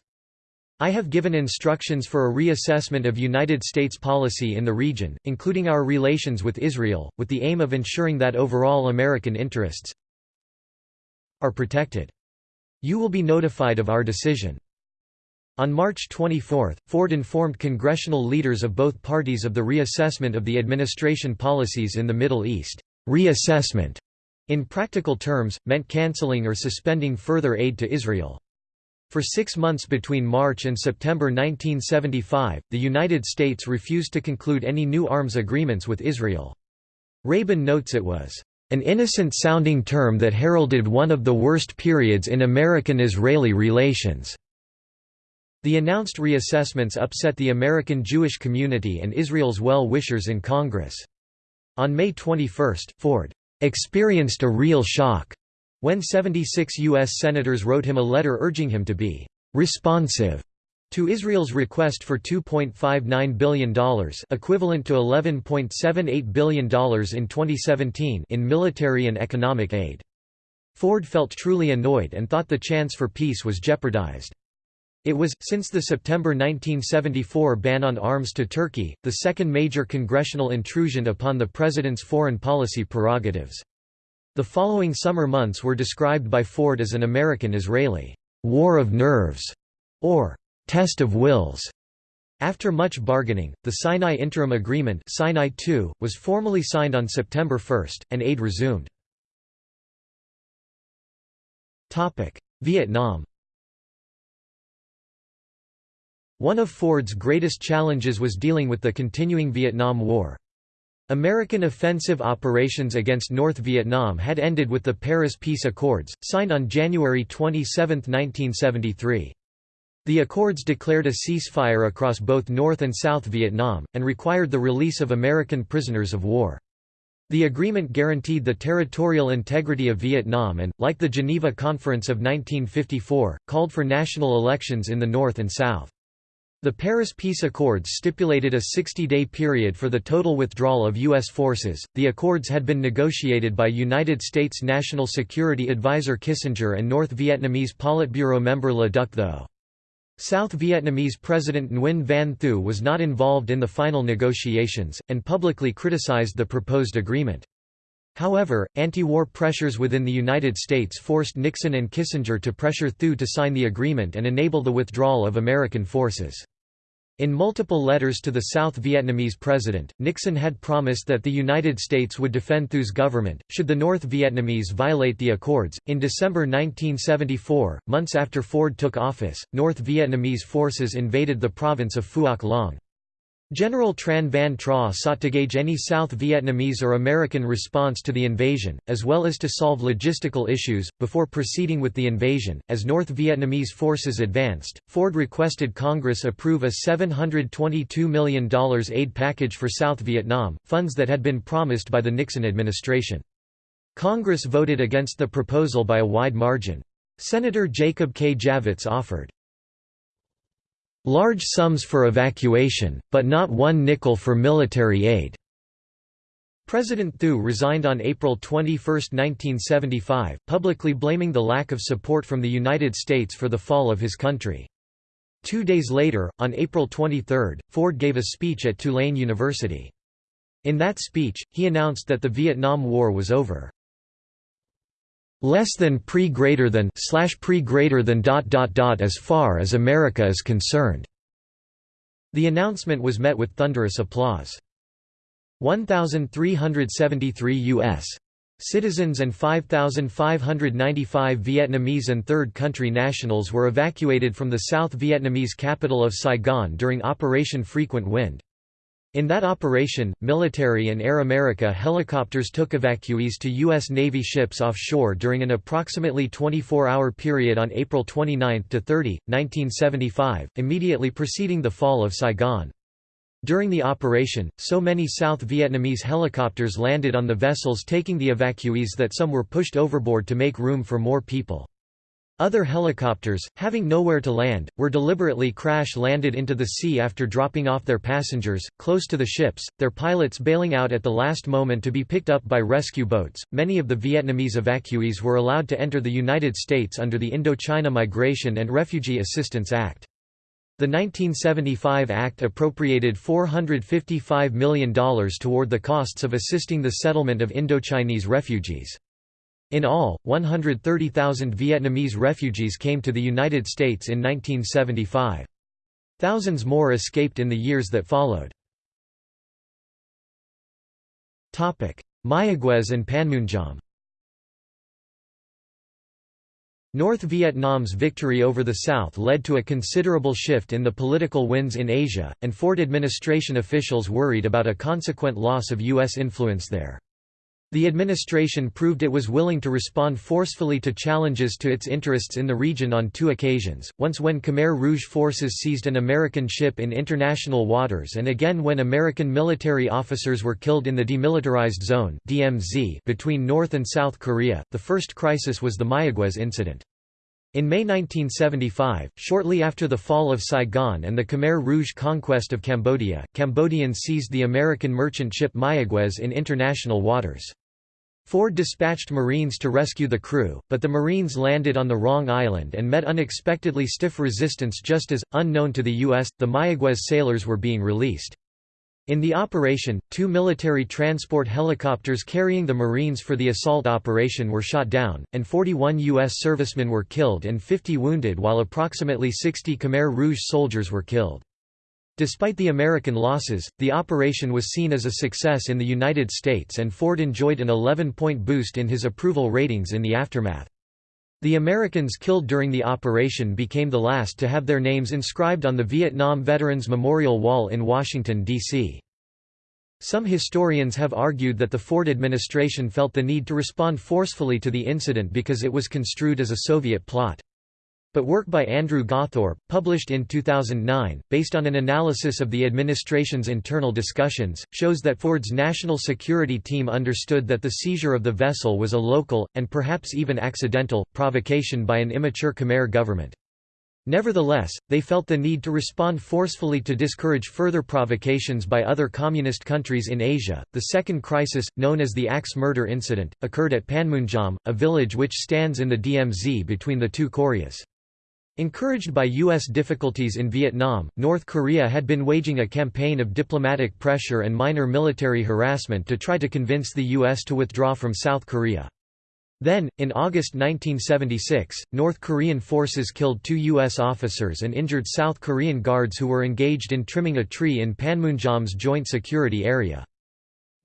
I have given instructions for a reassessment of United States policy in the region, including our relations with Israel, with the aim of ensuring that overall American interests are protected. You will be notified of our decision. On March 24, Ford informed congressional leaders of both parties of the reassessment of the administration policies in the Middle East. Reassessment, in practical terms, meant canceling or suspending further aid to Israel. For six months between March and September 1975, the United States refused to conclude any new arms agreements with Israel. Rabin notes it was an innocent-sounding term that heralded one of the worst periods in American-Israeli relations. The announced reassessments upset the American Jewish community and Israel's well-wishers in Congress. On May 21, Ford experienced a real shock when 76 U.S. senators wrote him a letter urging him to be responsive to Israel's request for $2.59 billion equivalent to $11.78 billion in 2017 in military and economic aid. Ford felt truly annoyed and thought the chance for peace was jeopardized. It was, since the September 1974 ban on arms to Turkey, the second major congressional intrusion upon the president's foreign policy prerogatives. The following summer months were described by Ford as an American-Israeli war of nerves, or test of wills. After much bargaining, the Sinai Interim Agreement Sinai II, was formally signed on September 1, and aid resumed. Vietnam One of Ford's greatest challenges was dealing with the continuing Vietnam War. American offensive operations against North Vietnam had ended with the Paris Peace Accords, signed on January 27, 1973. The accords declared a ceasefire across both North and South Vietnam, and required the release of American prisoners of war. The agreement guaranteed the territorial integrity of Vietnam and, like the Geneva Conference of 1954, called for national elections in the North and South. The Paris Peace Accords stipulated a 60-day period for the total withdrawal of U.S. forces. The accords had been negotiated by United States National Security Advisor Kissinger and North Vietnamese Politburo member Le Duc Tho. South Vietnamese President Nguyen Van Thieu was not involved in the final negotiations, and publicly criticized the proposed agreement. However, anti-war pressures within the United States forced Nixon and Kissinger to pressure Thieu to sign the agreement and enable the withdrawal of American forces. In multiple letters to the South Vietnamese president, Nixon had promised that the United States would defend Thieu's government, should the North Vietnamese violate the accords. In December 1974, months after Ford took office, North Vietnamese forces invaded the province of Phuoc Long. General Tran Van Tra sought to gauge any South Vietnamese or American response to the invasion, as well as to solve logistical issues, before proceeding with the invasion. As North Vietnamese forces advanced, Ford requested Congress approve a $722 million aid package for South Vietnam, funds that had been promised by the Nixon administration. Congress voted against the proposal by a wide margin. Senator Jacob K. Javits offered Large sums for evacuation, but not one nickel for military aid. President Thieu resigned on April 21, 1975, publicly blaming the lack of support from the United States for the fall of his country. Two days later, on April 23, Ford gave a speech at Tulane University. In that speech, he announced that the Vietnam War was over less than pre greater than slash pre greater than dot dot dot as far as America is concerned. The announcement was met with thunderous applause. 1,373 U.S. citizens and 5,595 Vietnamese and third country nationals were evacuated from the South Vietnamese capital of Saigon during Operation Frequent Wind. In that operation, military and Air America helicopters took evacuees to U.S. Navy ships offshore during an approximately 24-hour period on April 29–30, 1975, immediately preceding the fall of Saigon. During the operation, so many South Vietnamese helicopters landed on the vessels taking the evacuees that some were pushed overboard to make room for more people. Other helicopters, having nowhere to land, were deliberately crash-landed into the sea after dropping off their passengers, close to the ships, their pilots bailing out at the last moment to be picked up by rescue boats. Many of the Vietnamese evacuees were allowed to enter the United States under the Indochina Migration and Refugee Assistance Act. The 1975 Act appropriated $455 million toward the costs of assisting the settlement of Indochinese refugees. In all, 130,000 Vietnamese refugees came to the United States in 1975. Thousands more escaped in the years that followed. Mayaguez and Panmunjom North Vietnam's victory over the South led to a considerable shift in the political winds in Asia, and Ford administration officials worried about a consequent loss of U.S. influence there. The administration proved it was willing to respond forcefully to challenges to its interests in the region on two occasions, once when Khmer Rouge forces seized an American ship in international waters and again when American military officers were killed in the Demilitarized Zone (DMZ) between North and South Korea. The first crisis was the Mayaguez incident. In May 1975, shortly after the fall of Saigon and the Khmer Rouge conquest of Cambodia, Cambodians seized the American merchant ship Mayaguez in international waters. Ford dispatched Marines to rescue the crew, but the Marines landed on the wrong island and met unexpectedly stiff resistance just as, unknown to the U.S., the Mayaguez sailors were being released. In the operation, two military transport helicopters carrying the Marines for the assault operation were shot down, and 41 U.S. servicemen were killed and 50 wounded while approximately 60 Khmer Rouge soldiers were killed. Despite the American losses, the operation was seen as a success in the United States and Ford enjoyed an 11-point boost in his approval ratings in the aftermath. The Americans killed during the operation became the last to have their names inscribed on the Vietnam Veterans Memorial Wall in Washington, D.C. Some historians have argued that the Ford administration felt the need to respond forcefully to the incident because it was construed as a Soviet plot. But work by Andrew Gawthorpe, published in 2009, based on an analysis of the administration's internal discussions, shows that Ford's national security team understood that the seizure of the vessel was a local, and perhaps even accidental, provocation by an immature Khmer government. Nevertheless, they felt the need to respond forcefully to discourage further provocations by other communist countries in Asia. The second crisis, known as the Axe murder incident, occurred at Panmunjom, a village which stands in the DMZ between the two Koreas. Encouraged by U.S. difficulties in Vietnam, North Korea had been waging a campaign of diplomatic pressure and minor military harassment to try to convince the U.S. to withdraw from South Korea. Then, in August 1976, North Korean forces killed two U.S. officers and injured South Korean guards who were engaged in trimming a tree in Panmunjom's joint security area.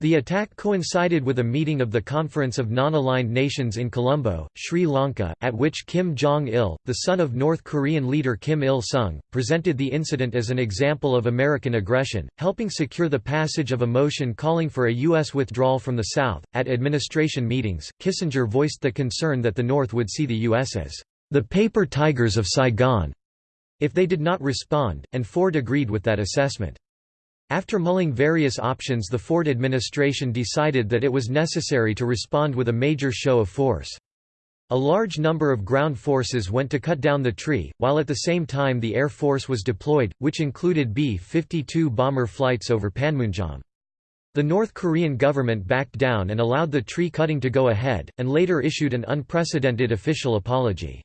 The attack coincided with a meeting of the Conference of Non-Aligned Nations in Colombo, Sri Lanka, at which Kim Jong-il, the son of North Korean leader Kim Il-sung, presented the incident as an example of American aggression, helping secure the passage of a motion calling for a U.S. withdrawal from the South. At administration meetings, Kissinger voiced the concern that the North would see the U.S. as the paper tigers of Saigon if they did not respond, and Ford agreed with that assessment. After mulling various options the Ford administration decided that it was necessary to respond with a major show of force. A large number of ground forces went to cut down the tree, while at the same time the Air Force was deployed, which included B-52 bomber flights over Panmunjom. The North Korean government backed down and allowed the tree cutting to go ahead, and later issued an unprecedented official apology.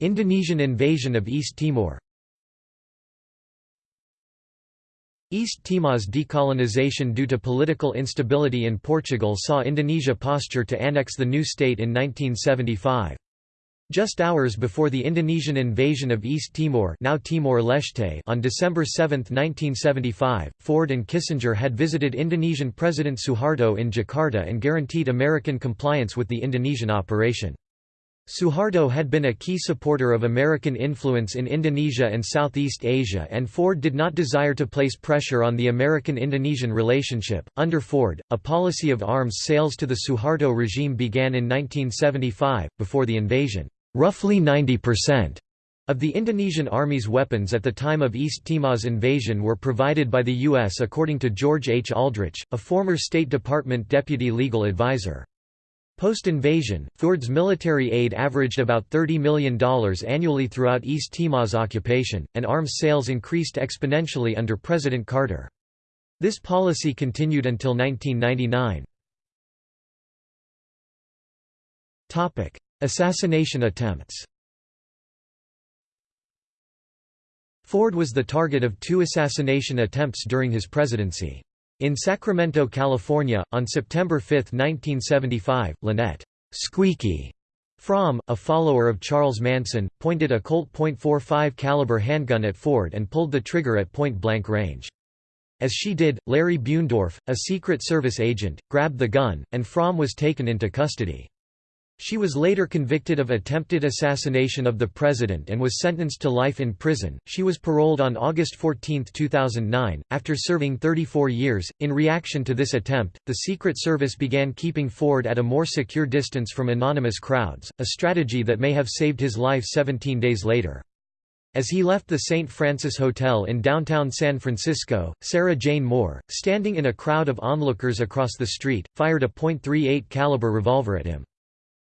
Indonesian invasion of East Timor East Timor's decolonization due to political instability in Portugal saw Indonesia posture to annex the new state in 1975. Just hours before the Indonesian invasion of East Timor now Timor-Leste on December 7, 1975, Ford and Kissinger had visited Indonesian President Suharto in Jakarta and guaranteed American compliance with the Indonesian operation. Suharto had been a key supporter of American influence in Indonesia and Southeast Asia, and Ford did not desire to place pressure on the American Indonesian relationship. Under Ford, a policy of arms sales to the Suharto regime began in 1975, before the invasion. Roughly 90% of the Indonesian Army's weapons at the time of East Timor's invasion were provided by the U.S. according to George H. Aldrich, a former State Department deputy legal advisor. Post-invasion, Ford's military aid averaged about $30 million annually throughout East Timor's occupation, and arms sales increased exponentially under President Carter. This policy continued until 1999. Assassination attempts Ford was the target of two assassination attempts during his presidency. In Sacramento, California, on September 5, 1975, Lynette Squeaky Fromm, a follower of Charles Manson, pointed a Colt .45 caliber handgun at Ford and pulled the trigger at point-blank range. As she did, Larry Buendorf, a Secret Service agent, grabbed the gun, and Fromm was taken into custody. She was later convicted of attempted assassination of the president and was sentenced to life in prison. She was paroled on August 14, 2009, after serving 34 years. In reaction to this attempt, the Secret Service began keeping Ford at a more secure distance from anonymous crowds, a strategy that may have saved his life 17 days later. As he left the St. Francis Hotel in downtown San Francisco, Sarah Jane Moore, standing in a crowd of onlookers across the street, fired a .38 caliber revolver at him.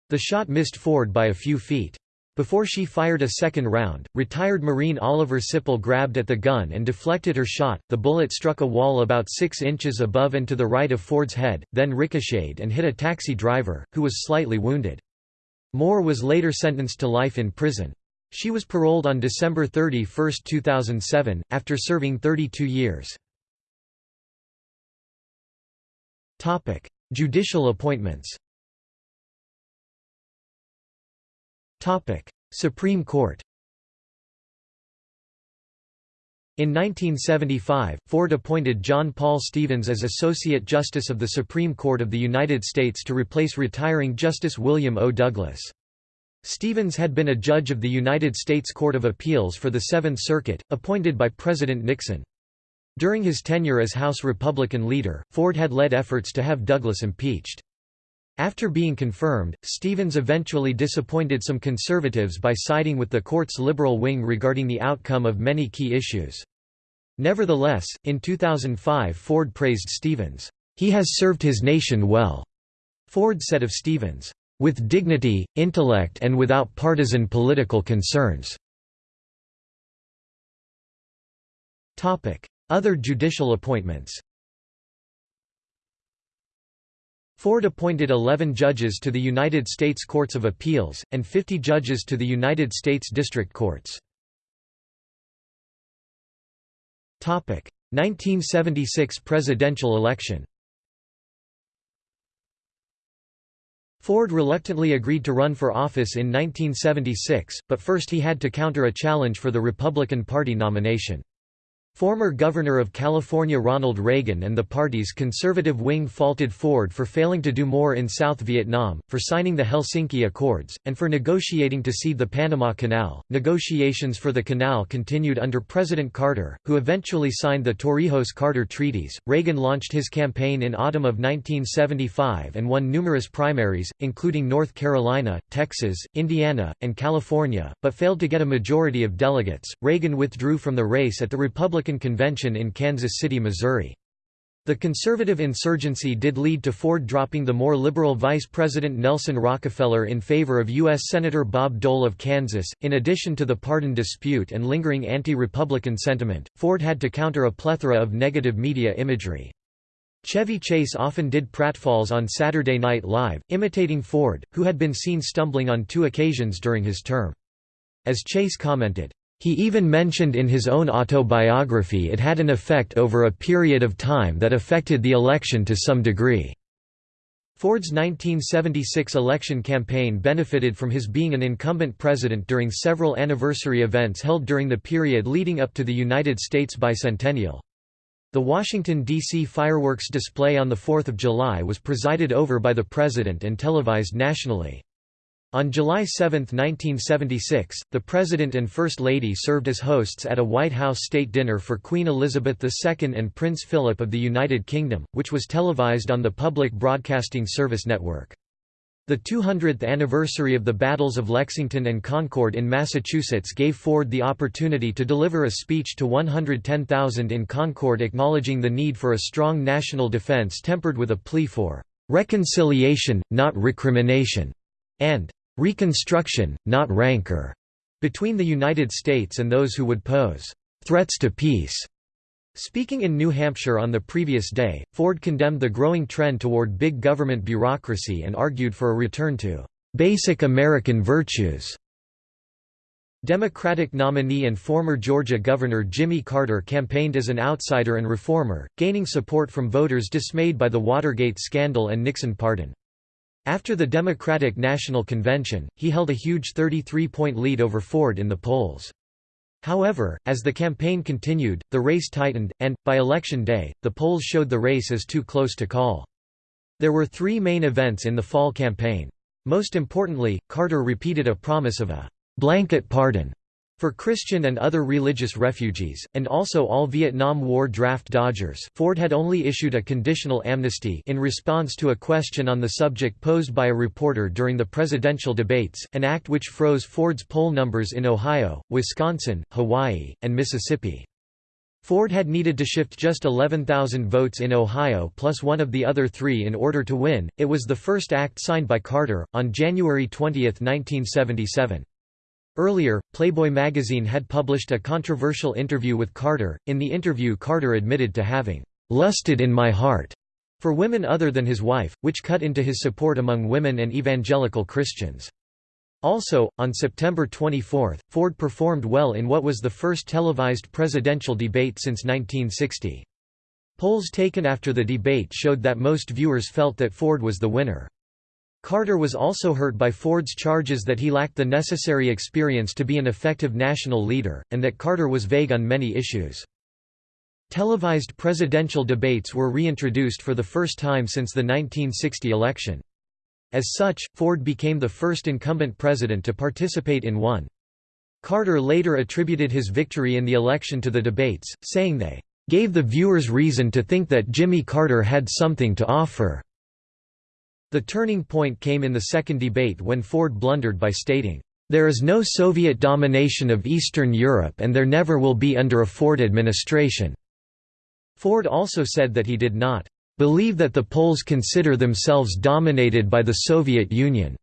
The shot missed Ford by a few feet. Before she fired a second round, retired Marine Oliver Sipple grabbed at the gun and deflected her shot. The bullet struck a wall about six inches above and to the right of Ford's head, then ricocheted and hit a taxi driver, who was slightly wounded. Moore was later sentenced to life in prison. She was paroled on December 31, 2007, after serving 32 years. Judicial appointments Supreme Court In 1975, Ford appointed John Paul Stevens as Associate Justice of the Supreme Court of the United States to replace retiring Justice William O. Douglas. Stevens had been a judge of the United States Court of Appeals for the Seventh Circuit, appointed by President Nixon. During his tenure as House Republican leader, Ford had led efforts to have Douglas impeached. After being confirmed, Stevens eventually disappointed some conservatives by siding with the court's liberal wing regarding the outcome of many key issues. Nevertheless, in 2005 Ford praised Stevens, "...he has served his nation well." Ford said of Stevens, "...with dignity, intellect and without partisan political concerns." Other judicial appointments Ford appointed 11 judges to the United States Courts of Appeals, and 50 judges to the United States District Courts. 1976 presidential election Ford reluctantly agreed to run for office in 1976, but first he had to counter a challenge for the Republican Party nomination. Former Governor of California Ronald Reagan and the party's conservative wing faulted Ford for failing to do more in South Vietnam, for signing the Helsinki Accords, and for negotiating to cede the Panama Canal. Negotiations for the canal continued under President Carter, who eventually signed the Torrijos-Carter treaties. Reagan launched his campaign in autumn of 1975 and won numerous primaries, including North Carolina, Texas, Indiana, and California, but failed to get a majority of delegates. Reagan withdrew from the race at the Republican Republican Convention in Kansas City, Missouri. The conservative insurgency did lead to Ford dropping the more liberal Vice President Nelson Rockefeller in favor of U.S. Senator Bob Dole of Kansas. In addition to the pardon dispute and lingering anti Republican sentiment, Ford had to counter a plethora of negative media imagery. Chevy Chase often did pratfalls on Saturday Night Live, imitating Ford, who had been seen stumbling on two occasions during his term. As Chase commented, he even mentioned in his own autobiography it had an effect over a period of time that affected the election to some degree. Ford's 1976 election campaign benefited from his being an incumbent president during several anniversary events held during the period leading up to the United States bicentennial. The Washington, D.C. fireworks display on 4 July was presided over by the president and televised nationally. On July 7, 1976, the President and First Lady served as hosts at a White House state dinner for Queen Elizabeth II and Prince Philip of the United Kingdom, which was televised on the Public Broadcasting Service Network. The 200th anniversary of the battles of Lexington and Concord in Massachusetts gave Ford the opportunity to deliver a speech to 110,000 in Concord acknowledging the need for a strong national defense tempered with a plea for "...reconciliation, not recrimination", and Reconstruction, not rancor, between the United States and those who would pose threats to peace. Speaking in New Hampshire on the previous day, Ford condemned the growing trend toward big government bureaucracy and argued for a return to basic American virtues. Democratic nominee and former Georgia Governor Jimmy Carter campaigned as an outsider and reformer, gaining support from voters dismayed by the Watergate scandal and Nixon pardon. After the Democratic National Convention, he held a huge 33-point lead over Ford in the polls. However, as the campaign continued, the race tightened, and, by election day, the polls showed the race as too close to call. There were three main events in the fall campaign. Most importantly, Carter repeated a promise of a blanket pardon for Christian and other religious refugees, and also all Vietnam War draft dodgers Ford had only issued a conditional amnesty in response to a question on the subject posed by a reporter during the presidential debates, an act which froze Ford's poll numbers in Ohio, Wisconsin, Hawaii, and Mississippi. Ford had needed to shift just 11,000 votes in Ohio plus one of the other three in order to win. It was the first act signed by Carter, on January 20, 1977. Earlier, Playboy magazine had published a controversial interview with Carter. In the interview, Carter admitted to having lusted in my heart for women other than his wife, which cut into his support among women and evangelical Christians. Also, on September 24, Ford performed well in what was the first televised presidential debate since 1960. Polls taken after the debate showed that most viewers felt that Ford was the winner. Carter was also hurt by Ford's charges that he lacked the necessary experience to be an effective national leader, and that Carter was vague on many issues. Televised presidential debates were reintroduced for the first time since the 1960 election. As such, Ford became the first incumbent president to participate in one. Carter later attributed his victory in the election to the debates, saying they gave the viewers reason to think that Jimmy Carter had something to offer. The turning point came in the second debate when Ford blundered by stating, "...there is no Soviet domination of Eastern Europe and there never will be under a Ford administration." Ford also said that he did not believe that the Poles consider themselves dominated by the Soviet Union.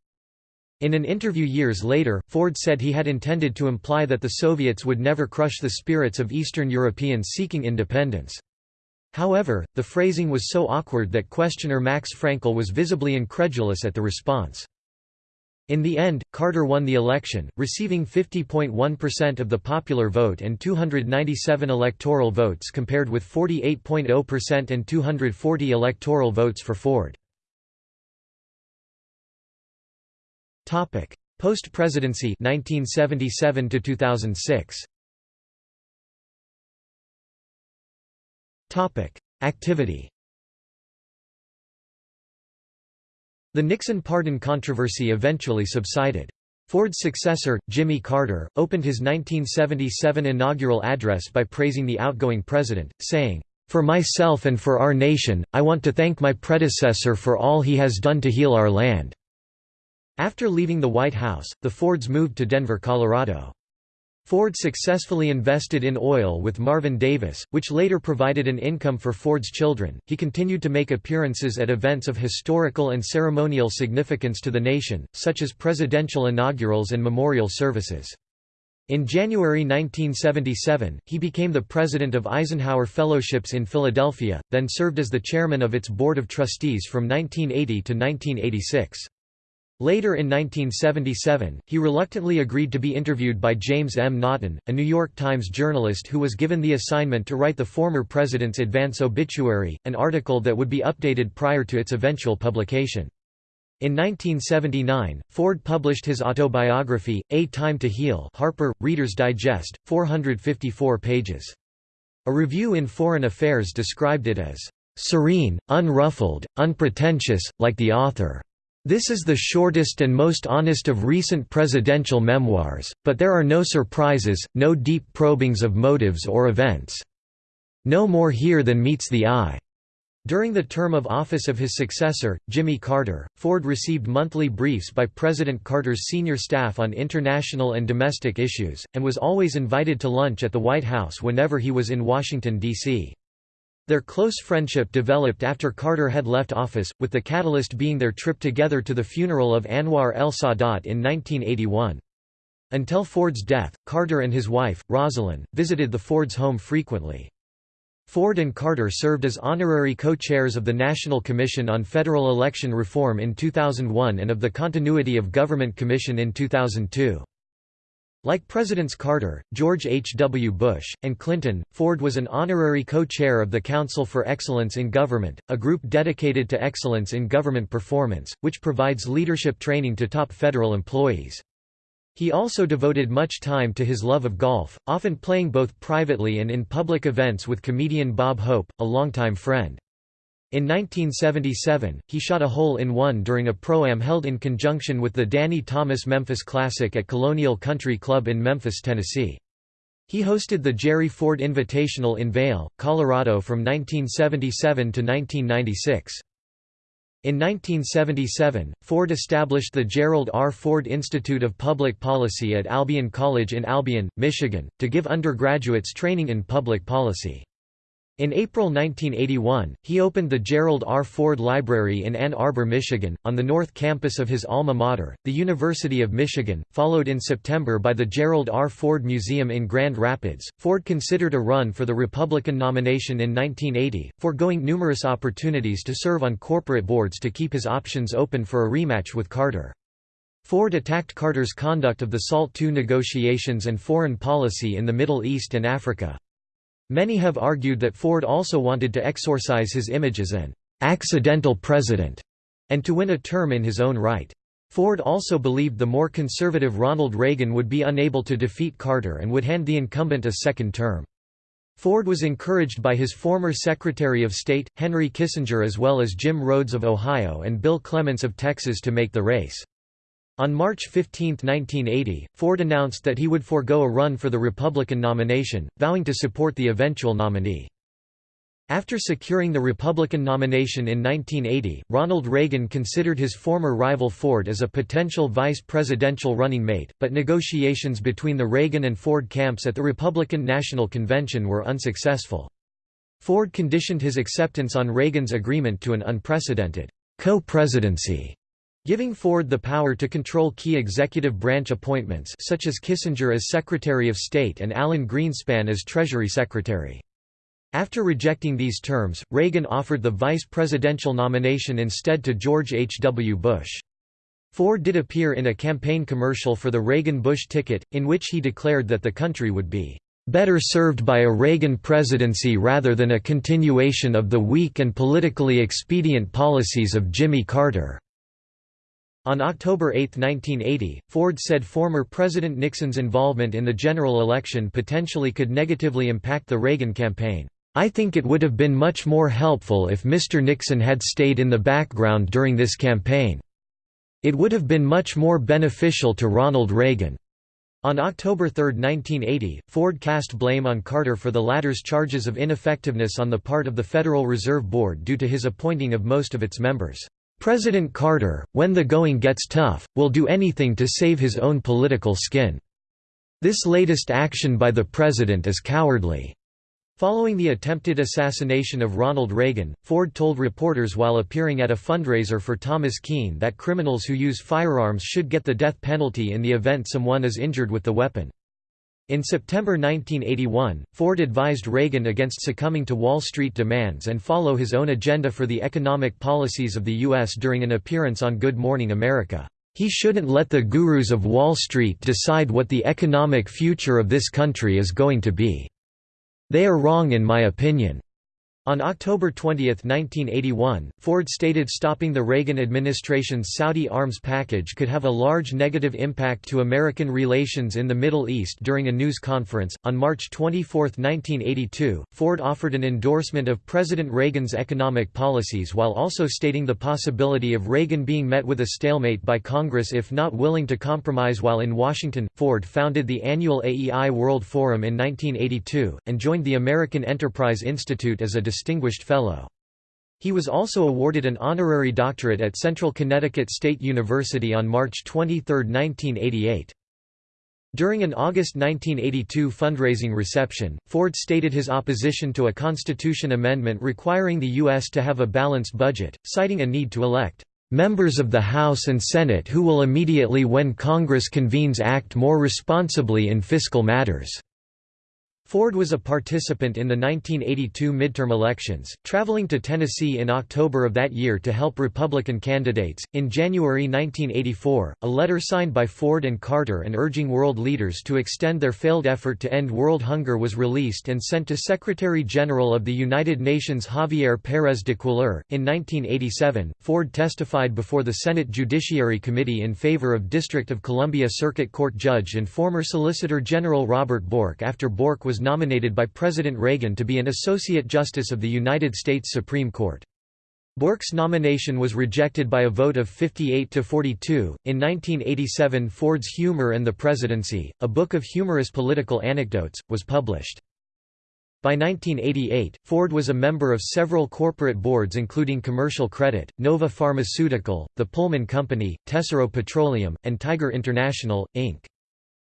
In an interview years later, Ford said he had intended to imply that the Soviets would never crush the spirits of Eastern Europeans seeking independence. However, the phrasing was so awkward that questioner Max Frankel was visibly incredulous at the response. In the end, Carter won the election, receiving 50.1% of the popular vote and 297 electoral votes compared with 48.0% and 240 electoral votes for Ford. Post-presidency 1977 to 2006. Activity The Nixon pardon controversy eventually subsided. Ford's successor, Jimmy Carter, opened his 1977 inaugural address by praising the outgoing president, saying, "...for myself and for our nation, I want to thank my predecessor for all he has done to heal our land." After leaving the White House, the Fords moved to Denver, Colorado. Ford successfully invested in oil with Marvin Davis, which later provided an income for Ford's children. He continued to make appearances at events of historical and ceremonial significance to the nation, such as presidential inaugurals and memorial services. In January 1977, he became the president of Eisenhower Fellowships in Philadelphia, then served as the chairman of its board of trustees from 1980 to 1986. Later in 1977, he reluctantly agreed to be interviewed by James M. Naughton, a New York Times journalist who was given the assignment to write the former president's advance obituary, an article that would be updated prior to its eventual publication. In 1979, Ford published his autobiography, A Time to Heal Harper, Reader's Digest, 454 pages. A review in Foreign Affairs described it as, "...serene, unruffled, unpretentious, like the author." This is the shortest and most honest of recent presidential memoirs, but there are no surprises, no deep probings of motives or events. No more here than meets the eye. During the term of office of his successor, Jimmy Carter, Ford received monthly briefs by President Carter's senior staff on international and domestic issues, and was always invited to lunch at the White House whenever he was in Washington, D.C. Their close friendship developed after Carter had left office, with the catalyst being their trip together to the funeral of Anwar el-Sadat in 1981. Until Ford's death, Carter and his wife, Rosalynn, visited the Fords' home frequently. Ford and Carter served as honorary co-chairs of the National Commission on Federal Election Reform in 2001 and of the Continuity of Government Commission in 2002. Like Presidents Carter, George H. W. Bush, and Clinton, Ford was an honorary co-chair of the Council for Excellence in Government, a group dedicated to excellence in government performance, which provides leadership training to top federal employees. He also devoted much time to his love of golf, often playing both privately and in public events with comedian Bob Hope, a longtime friend. In 1977, he shot a hole-in-one during a pro-am held in conjunction with the Danny Thomas Memphis Classic at Colonial Country Club in Memphis, Tennessee. He hosted the Jerry Ford Invitational in Vail, Colorado from 1977 to 1996. In 1977, Ford established the Gerald R. Ford Institute of Public Policy at Albion College in Albion, Michigan, to give undergraduates training in public policy. In April 1981, he opened the Gerald R. Ford Library in Ann Arbor, Michigan, on the north campus of his alma mater, the University of Michigan, followed in September by the Gerald R. Ford Museum in Grand Rapids. Ford considered a run for the Republican nomination in 1980, foregoing numerous opportunities to serve on corporate boards to keep his options open for a rematch with Carter. Ford attacked Carter's conduct of the SALT II negotiations and foreign policy in the Middle East and Africa. Many have argued that Ford also wanted to exorcise his image as an accidental president and to win a term in his own right. Ford also believed the more conservative Ronald Reagan would be unable to defeat Carter and would hand the incumbent a second term. Ford was encouraged by his former Secretary of State, Henry Kissinger as well as Jim Rhodes of Ohio and Bill Clements of Texas to make the race. On March 15, 1980, Ford announced that he would forego a run for the Republican nomination, vowing to support the eventual nominee. After securing the Republican nomination in 1980, Ronald Reagan considered his former rival Ford as a potential vice presidential running mate, but negotiations between the Reagan and Ford camps at the Republican National Convention were unsuccessful. Ford conditioned his acceptance on Reagan's agreement to an unprecedented co-presidency Giving Ford the power to control key executive branch appointments such as Kissinger as Secretary of State and Alan Greenspan as Treasury Secretary. After rejecting these terms, Reagan offered the vice presidential nomination instead to George H. W. Bush. Ford did appear in a campaign commercial for the Reagan-Bush ticket, in which he declared that the country would be better served by a Reagan presidency rather than a continuation of the weak and politically expedient policies of Jimmy Carter. On October 8, 1980, Ford said former President Nixon's involvement in the general election potentially could negatively impact the Reagan campaign. I think it would have been much more helpful if Mr. Nixon had stayed in the background during this campaign. It would have been much more beneficial to Ronald Reagan. On October 3, 1980, Ford cast blame on Carter for the latter's charges of ineffectiveness on the part of the Federal Reserve Board due to his appointing of most of its members. President Carter, when the going gets tough, will do anything to save his own political skin. This latest action by the president is cowardly. Following the attempted assassination of Ronald Reagan, Ford told reporters while appearing at a fundraiser for Thomas Kean that criminals who use firearms should get the death penalty in the event someone is injured with the weapon. In September 1981, Ford advised Reagan against succumbing to Wall Street demands and follow his own agenda for the economic policies of the U.S. during an appearance on Good Morning America. He shouldn't let the gurus of Wall Street decide what the economic future of this country is going to be. They are wrong in my opinion. On October 20, 1981, Ford stated stopping the Reagan administration's Saudi arms package could have a large negative impact to American relations in the Middle East during a news conference. On March 24, 1982, Ford offered an endorsement of President Reagan's economic policies while also stating the possibility of Reagan being met with a stalemate by Congress if not willing to compromise while in Washington. Ford founded the annual AEI World Forum in 1982, and joined the American Enterprise Institute as a Distinguished Fellow. He was also awarded an honorary doctorate at Central Connecticut State University on March 23, 1988. During an August 1982 fundraising reception, Ford stated his opposition to a Constitution amendment requiring the U.S. to have a balanced budget, citing a need to elect members of the House and Senate who will immediately when Congress convenes act more responsibly in fiscal matters. Ford was a participant in the 1982 midterm elections, traveling to Tennessee in October of that year to help Republican candidates. In January 1984, a letter signed by Ford and Carter and urging world leaders to extend their failed effort to end world hunger was released and sent to Secretary General of the United Nations Javier Pérez de Cuéllar. In 1987, Ford testified before the Senate Judiciary Committee in favor of District of Columbia Circuit Court Judge and former Solicitor General Robert Bork after Bork was nominated by President Reagan to be an Associate Justice of the United States Supreme Court. Bork's nomination was rejected by a vote of 58 to 42. In 1987, Ford's Humor and the Presidency, a book of humorous political anecdotes, was published. By 1988, Ford was a member of several corporate boards including Commercial Credit, Nova Pharmaceutical, the Pullman Company, Tesoro Petroleum, and Tiger International, Inc.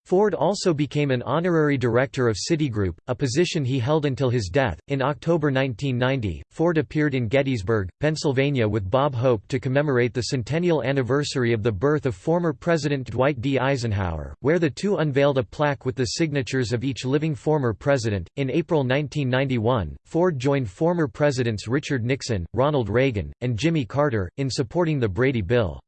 Ford also became an honorary director of Citigroup, a position he held until his death. In October 1990, Ford appeared in Gettysburg, Pennsylvania with Bob Hope to commemorate the centennial anniversary of the birth of former President Dwight D. Eisenhower, where the two unveiled a plaque with the signatures of each living former president. In April 1991, Ford joined former presidents Richard Nixon, Ronald Reagan, and Jimmy Carter, in supporting the Brady Bill.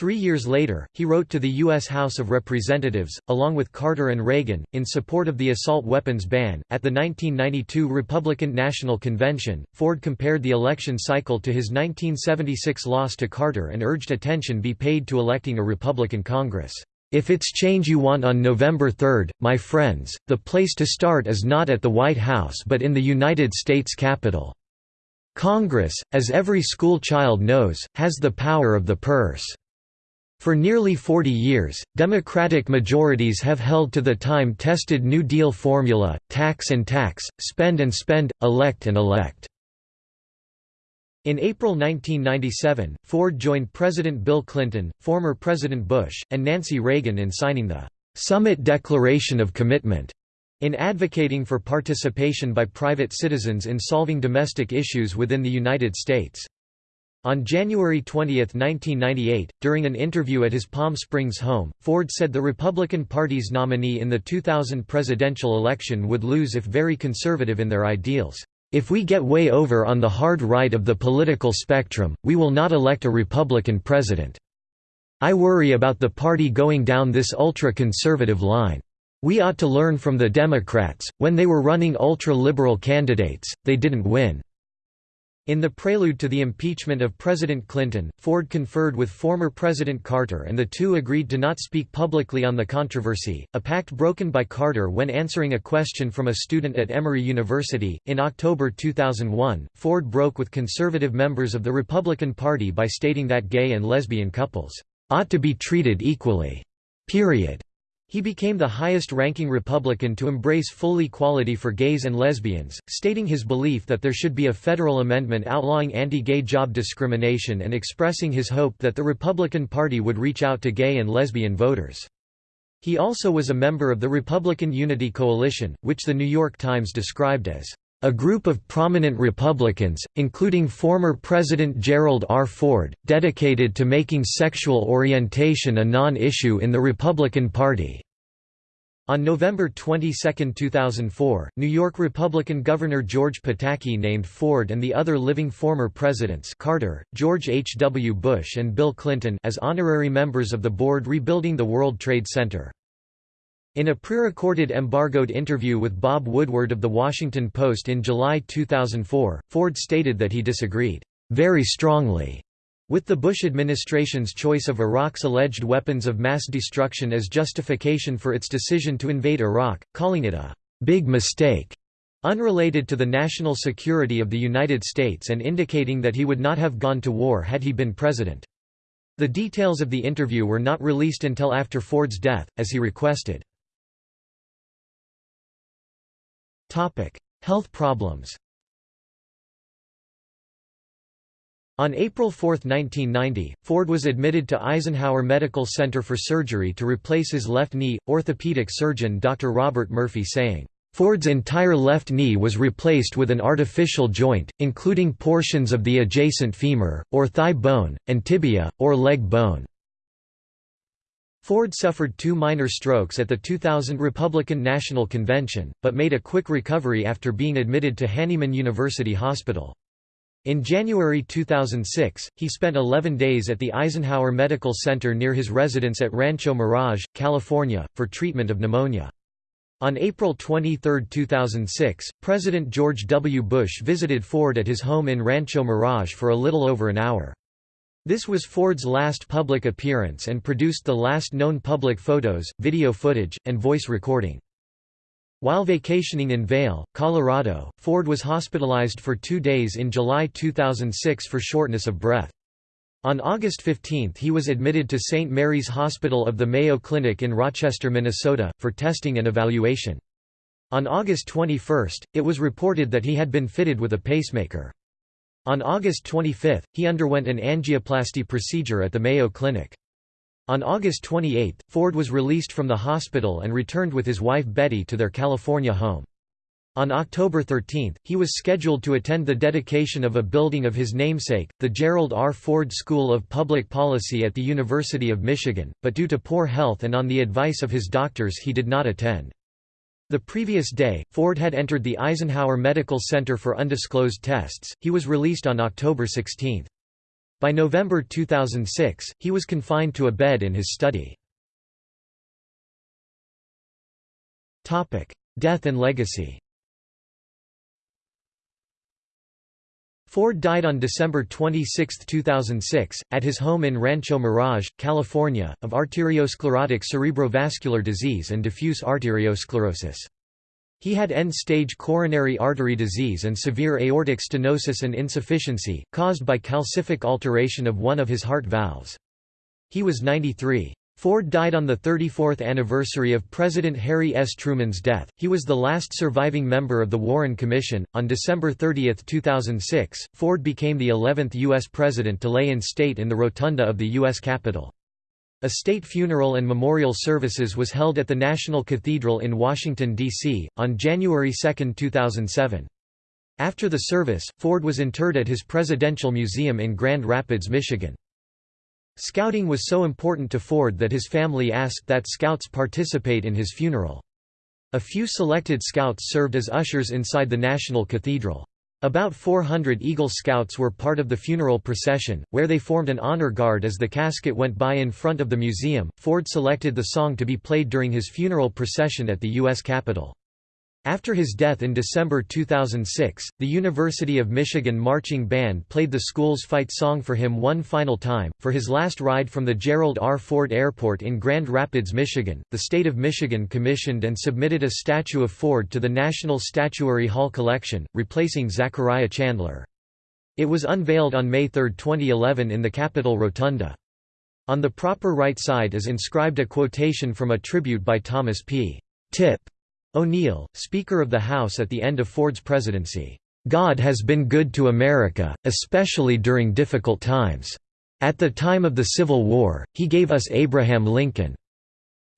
Three years later, he wrote to the U.S. House of Representatives, along with Carter and Reagan, in support of the assault weapons ban. At the 1992 Republican National Convention, Ford compared the election cycle to his 1976 loss to Carter and urged attention be paid to electing a Republican Congress. If it's change you want on November 3, my friends, the place to start is not at the White House but in the United States Capitol. Congress, as every school child knows, has the power of the purse. For nearly 40 years, Democratic majorities have held to the time-tested New Deal formula, tax and tax, spend and spend, elect and elect. In April 1997, Ford joined President Bill Clinton, former President Bush, and Nancy Reagan in signing the Summit Declaration of Commitment in advocating for participation by private citizens in solving domestic issues within the United States. On January 20, 1998, during an interview at his Palm Springs home, Ford said the Republican Party's nominee in the 2000 presidential election would lose if very conservative in their ideals. If we get way over on the hard right of the political spectrum, we will not elect a Republican president. I worry about the party going down this ultra-conservative line. We ought to learn from the Democrats, when they were running ultra-liberal candidates, they didn't win. In the prelude to the impeachment of President Clinton, Ford conferred with former President Carter and the two agreed to not speak publicly on the controversy, a pact broken by Carter when answering a question from a student at Emory University. In October 2001, Ford broke with conservative members of the Republican Party by stating that gay and lesbian couples ought to be treated equally. Period. He became the highest-ranking Republican to embrace full equality for gays and lesbians, stating his belief that there should be a federal amendment outlawing anti-gay job discrimination and expressing his hope that the Republican Party would reach out to gay and lesbian voters. He also was a member of the Republican Unity Coalition, which The New York Times described as a group of prominent Republicans, including former President Gerald R. Ford, dedicated to making sexual orientation a non-issue in the Republican Party. On November 22, 2004, New York Republican Governor George Pataki named Ford and the other living former presidents Carter, George H. W. Bush and Bill Clinton as honorary members of the board rebuilding the World Trade Center. In a pre-recorded embargoed interview with Bob Woodward of The Washington Post in July 2004, Ford stated that he disagreed, "...very strongly." with the Bush administration's choice of Iraq's alleged weapons of mass destruction as justification for its decision to invade Iraq, calling it a "...big mistake." unrelated to the national security of the United States and indicating that he would not have gone to war had he been president. The details of the interview were not released until after Ford's death, as he requested. Health problems On April 4, 1990, Ford was admitted to Eisenhower Medical Center for surgery to replace his left knee, orthopedic surgeon Dr. Robert Murphy saying, Ford's entire left knee was replaced with an artificial joint, including portions of the adjacent femur, or thigh bone, and tibia, or leg bone. Ford suffered two minor strokes at the 2000 Republican National Convention, but made a quick recovery after being admitted to Hahnemann University Hospital. In January 2006, he spent 11 days at the Eisenhower Medical Center near his residence at Rancho Mirage, California, for treatment of pneumonia. On April 23, 2006, President George W. Bush visited Ford at his home in Rancho Mirage for a little over an hour. This was Ford's last public appearance and produced the last known public photos, video footage, and voice recording. While vacationing in Vail, Colorado, Ford was hospitalized for two days in July 2006 for shortness of breath. On August 15 he was admitted to St. Mary's Hospital of the Mayo Clinic in Rochester, Minnesota, for testing and evaluation. On August 21, it was reported that he had been fitted with a pacemaker. On August 25, he underwent an angioplasty procedure at the Mayo Clinic. On August 28, Ford was released from the hospital and returned with his wife Betty to their California home. On October 13, he was scheduled to attend the dedication of a building of his namesake, the Gerald R. Ford School of Public Policy at the University of Michigan, but due to poor health and on the advice of his doctors he did not attend. The previous day, Ford had entered the Eisenhower Medical Center for undisclosed tests. He was released on October 16. By November 2006, he was confined to a bed in his study. Topic: Death and legacy. Ford died on December 26, 2006, at his home in Rancho Mirage, California, of arteriosclerotic cerebrovascular disease and diffuse arteriosclerosis. He had end-stage coronary artery disease and severe aortic stenosis and insufficiency, caused by calcific alteration of one of his heart valves. He was 93. Ford died on the 34th anniversary of President Harry S. Truman's death. He was the last surviving member of the Warren Commission. On December 30, 2006, Ford became the 11th U.S. president to lay in state in the rotunda of the U.S. Capitol. A state funeral and memorial services was held at the National Cathedral in Washington, D.C., on January 2, 2007. After the service, Ford was interred at his Presidential Museum in Grand Rapids, Michigan. Scouting was so important to Ford that his family asked that scouts participate in his funeral. A few selected scouts served as ushers inside the National Cathedral. About 400 Eagle Scouts were part of the funeral procession, where they formed an honor guard as the casket went by in front of the museum. Ford selected the song to be played during his funeral procession at the U.S. Capitol. After his death in December 2006, the University of Michigan Marching Band played the school's fight song for him one final time. For his last ride from the Gerald R. Ford Airport in Grand Rapids, Michigan, the state of Michigan commissioned and submitted a statue of Ford to the National Statuary Hall collection, replacing Zachariah Chandler. It was unveiled on May 3, 2011 in the Capitol Rotunda. On the proper right side is inscribed a quotation from a tribute by Thomas P. Tip O'Neill, Speaker of the House at the end of Ford's presidency, "...God has been good to America, especially during difficult times. At the time of the Civil War, he gave us Abraham Lincoln.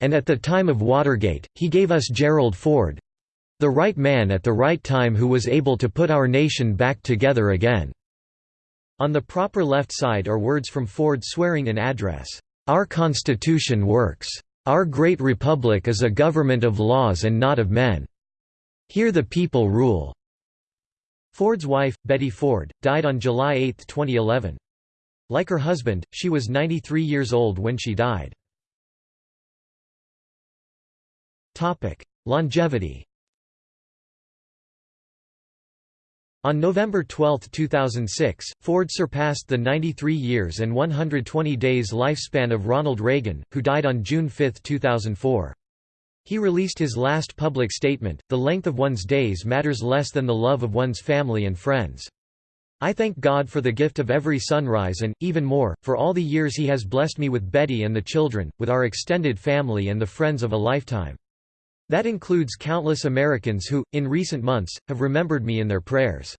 And at the time of Watergate, he gave us Gerald Ford—the right man at the right time who was able to put our nation back together again." On the proper left side are words from Ford swearing an address, "...our Constitution works." Our great republic is a government of laws and not of men. Here the people rule." Ford's wife, Betty Ford, died on July 8, 2011. Like her husband, she was 93 years old when she died. Longevity On November 12, 2006, Ford surpassed the 93 years and 120 days lifespan of Ronald Reagan, who died on June 5, 2004. He released his last public statement, the length of one's days matters less than the love of one's family and friends. I thank God for the gift of every sunrise and, even more, for all the years he has blessed me with Betty and the children, with our extended family and the friends of a lifetime. That includes countless Americans who, in recent months, have remembered me in their prayers.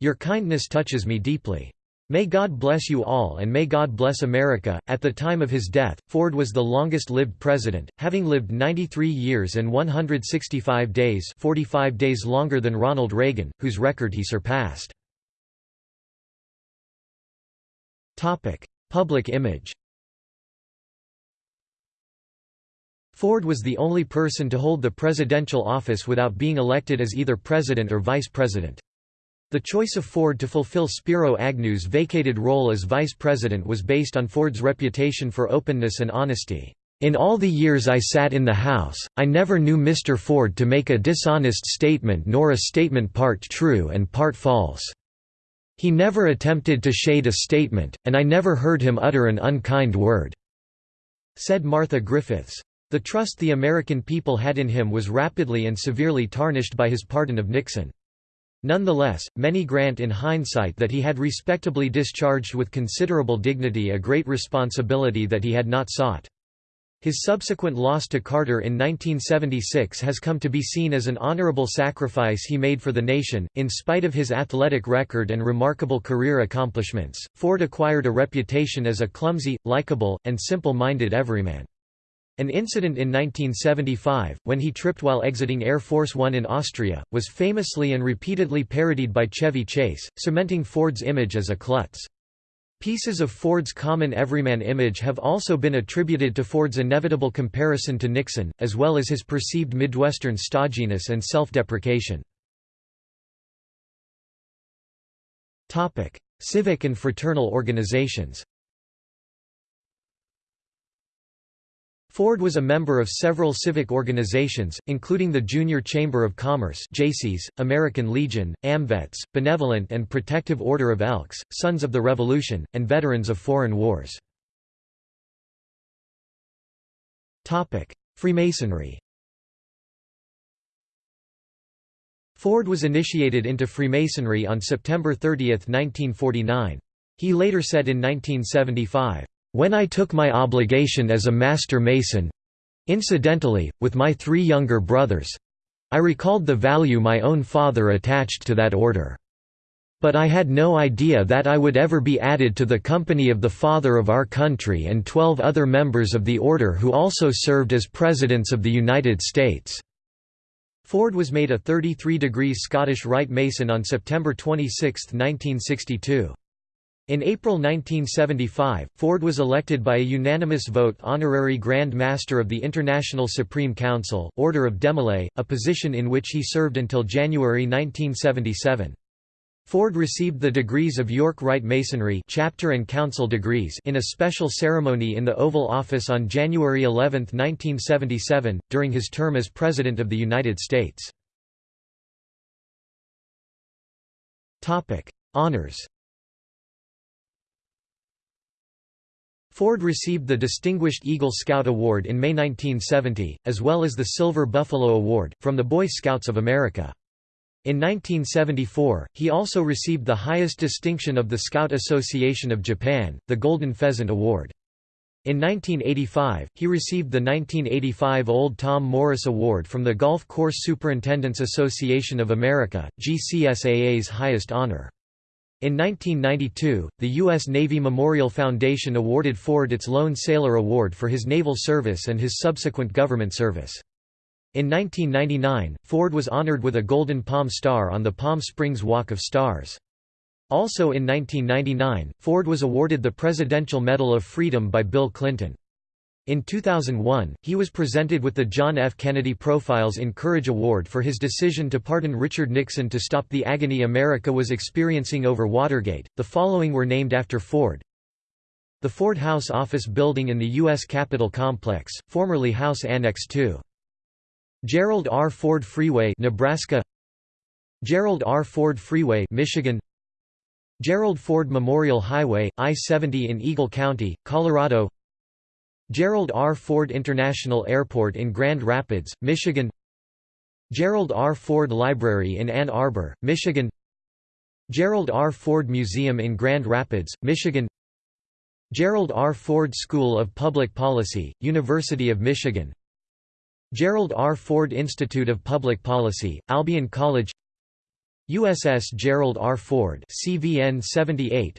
Your kindness touches me deeply. May God bless you all and may God bless America. At the time of his death, Ford was the longest lived president, having lived 93 years and 165 days, 45 days longer than Ronald Reagan, whose record he surpassed. Topic: Public image. Ford was the only person to hold the presidential office without being elected as either president or vice president. The choice of Ford to fulfill Spiro Agnew's vacated role as vice president was based on Ford's reputation for openness and honesty. In all the years I sat in the House, I never knew Mr. Ford to make a dishonest statement nor a statement part true and part false. He never attempted to shade a statement, and I never heard him utter an unkind word," said Martha Griffiths. The trust the American people had in him was rapidly and severely tarnished by his pardon of Nixon. Nonetheless, many grant in hindsight that he had respectably discharged with considerable dignity a great responsibility that he had not sought. His subsequent loss to Carter in 1976 has come to be seen as an honorable sacrifice he made for the nation. In spite of his athletic record and remarkable career accomplishments, Ford acquired a reputation as a clumsy, likable, and simple minded everyman. An incident in 1975, when he tripped while exiting Air Force One in Austria, was famously and repeatedly parodied by Chevy Chase, cementing Ford's image as a klutz. Pieces of Ford's common everyman image have also been attributed to Ford's inevitable comparison to Nixon, as well as his perceived Midwestern stodginess and self-deprecation. Civic and fraternal organizations Ford was a member of several civic organizations, including the Junior Chamber of Commerce Jaycees, American Legion, AMVETS, Benevolent and Protective Order of Elks, Sons of the Revolution, and Veterans of Foreign Wars. Freemasonry Ford was initiated into Freemasonry on September 30, 1949. He later said in 1975, when I took my obligation as a master mason—incidentally, with my three younger brothers—I recalled the value my own father attached to that order. But I had no idea that I would ever be added to the company of the father of our country and twelve other members of the order who also served as Presidents of the United States." Ford was made a 33 degrees Scottish Rite Mason on September 26, 1962. In April 1975, Ford was elected by a unanimous vote honorary Grand Master of the International Supreme Council, Order of Demolay, a position in which he served until January 1977. Ford received the degrees of York Rite Masonry chapter and council degrees in a special ceremony in the Oval Office on January 11, 1977, during his term as President of the United States. Honors Ford received the Distinguished Eagle Scout Award in May 1970, as well as the Silver Buffalo Award, from the Boy Scouts of America. In 1974, he also received the highest distinction of the Scout Association of Japan, the Golden Pheasant Award. In 1985, he received the 1985 Old Tom Morris Award from the Golf Course Superintendents Association of America, GCSAA's highest honor. In 1992, the U.S. Navy Memorial Foundation awarded Ford its Lone Sailor Award for his naval service and his subsequent government service. In 1999, Ford was honored with a Golden Palm Star on the Palm Springs Walk of Stars. Also in 1999, Ford was awarded the Presidential Medal of Freedom by Bill Clinton. In 2001, he was presented with the John F. Kennedy Profiles in Courage Award for his decision to pardon Richard Nixon to stop the agony America was experiencing over Watergate. The following were named after Ford The Ford House Office Building in the U.S. Capitol Complex, formerly House Annex II. Gerald R. Ford Freeway, Nebraska. Gerald R. Ford Freeway, Michigan. Gerald Ford Memorial Highway, I-70 in Eagle County, Colorado. Gerald R. Ford International Airport in Grand Rapids, Michigan Gerald R. Ford Library in Ann Arbor, Michigan Gerald R. Ford Museum in Grand Rapids, Michigan Gerald R. Ford School of Public Policy, University of Michigan Gerald R. Ford Institute of Public Policy, Albion College USS Gerald R. Ford CVN 78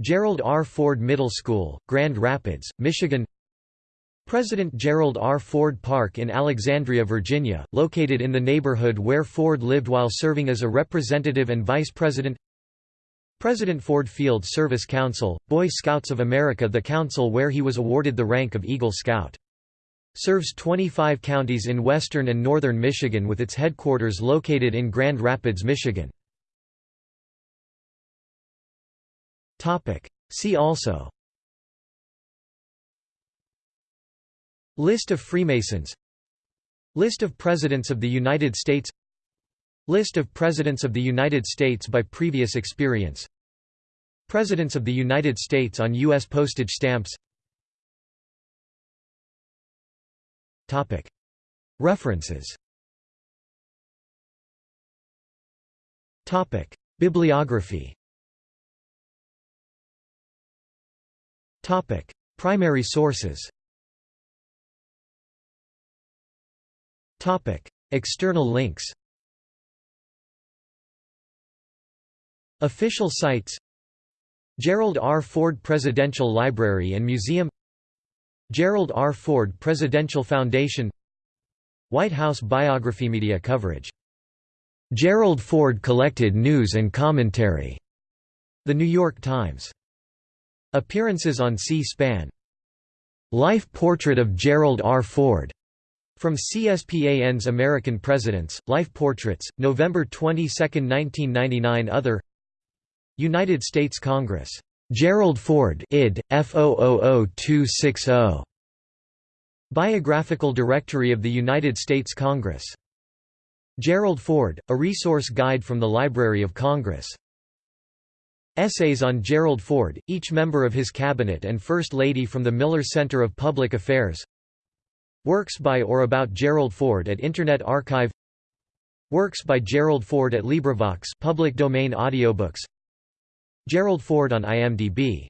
Gerald R. Ford Middle School, Grand Rapids, Michigan President Gerald R. Ford Park in Alexandria, Virginia, located in the neighborhood where Ford lived while serving as a representative and vice president President Ford Field Service Council, Boy Scouts of America the council where he was awarded the rank of Eagle Scout. Serves 25 counties in western and northern Michigan with its headquarters located in Grand Rapids, Michigan. See also. List of Freemasons. List of Presidents of the United States. List of Presidents of the United States by previous experience. Presidents of the United States on U.S. postage stamps. Topic. References. Topic. Bibliography Primary sources Topic: External links Official sites Gerald R. Ford Presidential Library and Museum Gerald R. Ford Presidential Foundation White House biography media coverage Gerald Ford collected news and commentary. The New York Times. Appearances on C-SPAN. Life portrait of Gerald R. Ford. From CSPAN's American Presidents, Life Portraits, November 22, 1999 Other United States Congress. Gerald Ford id. F000260. Biographical Directory of the United States Congress. Gerald Ford, a resource guide from the Library of Congress. Essays on Gerald Ford, each member of his cabinet and First Lady from the Miller Center of Public Affairs. Works by or about Gerald Ford at Internet Archive. Works by Gerald Ford at LibriVox public domain audiobooks. Gerald Ford on IMDb